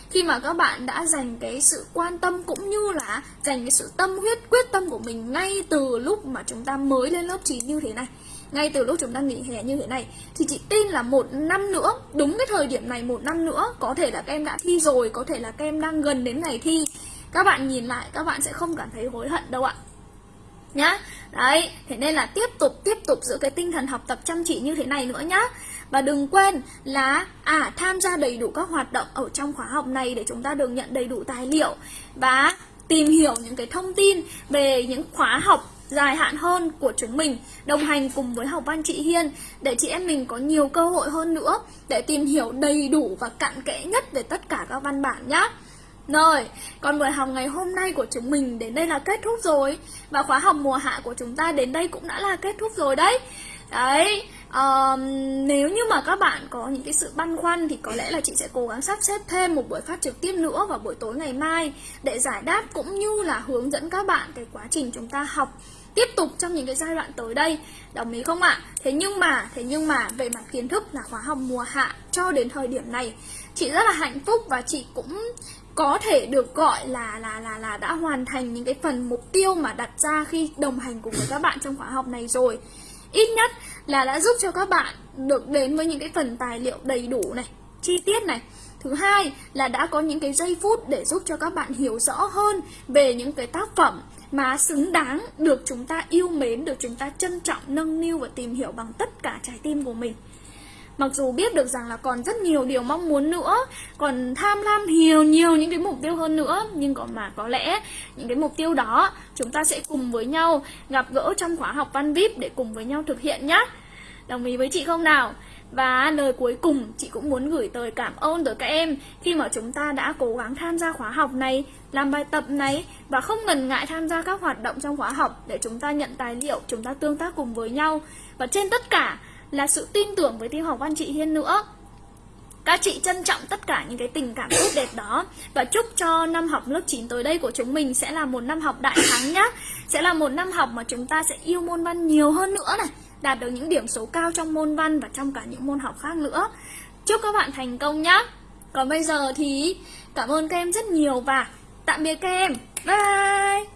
Khi mà các bạn đã dành cái sự quan tâm cũng như là dành cái sự tâm huyết quyết tâm của mình ngay từ lúc mà chúng ta mới lên lớp 9 như thế này ngay từ lúc chúng ta nghỉ hè như thế này thì chị tin là một năm nữa đúng cái thời điểm này một năm nữa có thể là các em đã thi rồi có thể là các em đang gần đến ngày thi các bạn nhìn lại, các bạn sẽ không cảm thấy hối hận đâu ạ. Nhá. Đấy, thế nên là tiếp tục tiếp tục giữ cái tinh thần học tập chăm chỉ như thế này nữa nhá. Và đừng quên là à tham gia đầy đủ các hoạt động ở trong khóa học này để chúng ta được nhận đầy đủ tài liệu và tìm hiểu những cái thông tin về những khóa học dài hạn hơn của chúng mình, đồng hành cùng với học văn chị Hiên, để chị em mình có nhiều cơ hội hơn nữa để tìm hiểu đầy đủ và cặn kẽ nhất về tất cả các văn bản nhé. Rồi, còn buổi học ngày hôm nay của chúng mình đến đây là kết thúc rồi. Và khóa học mùa hạ của chúng ta đến đây cũng đã là kết thúc rồi đấy. Đấy, um, nếu như mà các bạn có những cái sự băn khoăn thì có lẽ là chị sẽ cố gắng sắp xếp thêm một buổi phát trực tiếp nữa vào buổi tối ngày mai Để giải đáp cũng như là hướng dẫn các bạn cái quá trình chúng ta học tiếp tục trong những cái giai đoạn tới đây. Đồng ý không ạ? Thế nhưng mà thế nhưng mà về mặt kiến thức là khóa học mùa hạ cho đến thời điểm này chị rất là hạnh phúc và chị cũng có thể được gọi là là là là đã hoàn thành những cái phần mục tiêu mà đặt ra khi đồng hành cùng với các bạn trong khóa học này rồi ít nhất là đã giúp cho các bạn được đến với những cái phần tài liệu đầy đủ này chi tiết này Thứ hai là đã có những cái giây phút để giúp cho các bạn hiểu rõ hơn về những cái tác phẩm mà xứng đáng được chúng ta yêu mến, được chúng ta trân trọng, nâng niu và tìm hiểu bằng tất cả trái tim của mình. Mặc dù biết được rằng là còn rất nhiều điều mong muốn nữa Còn tham lam nhiều nhiều những cái mục tiêu hơn nữa Nhưng còn mà có lẽ những cái mục tiêu đó Chúng ta sẽ cùng với nhau gặp gỡ trong khóa học văn VIP Để cùng với nhau thực hiện nhé Đồng ý với chị không nào? Và lời cuối cùng chị cũng muốn gửi tới cảm ơn tới các em khi mà chúng ta đã cố gắng tham gia khóa học này, làm bài tập này và không ngần ngại tham gia các hoạt động trong khóa học để chúng ta nhận tài liệu, chúng ta tương tác cùng với nhau. Và trên tất cả là sự tin tưởng với tiêu học văn, chị Hiên nữa. Các chị trân trọng tất cả những cái tình cảm tốt đẹp đó Và chúc cho năm học lớp 9 tới đây của chúng mình sẽ là một năm học đại thắng nhá Sẽ là một năm học mà chúng ta sẽ yêu môn văn nhiều hơn nữa này, đạt được những điểm số cao trong môn văn và trong cả những môn học khác nữa. Chúc các bạn thành công nhá. Còn bây giờ thì cảm ơn các em rất nhiều và tạm biệt các em. Bye!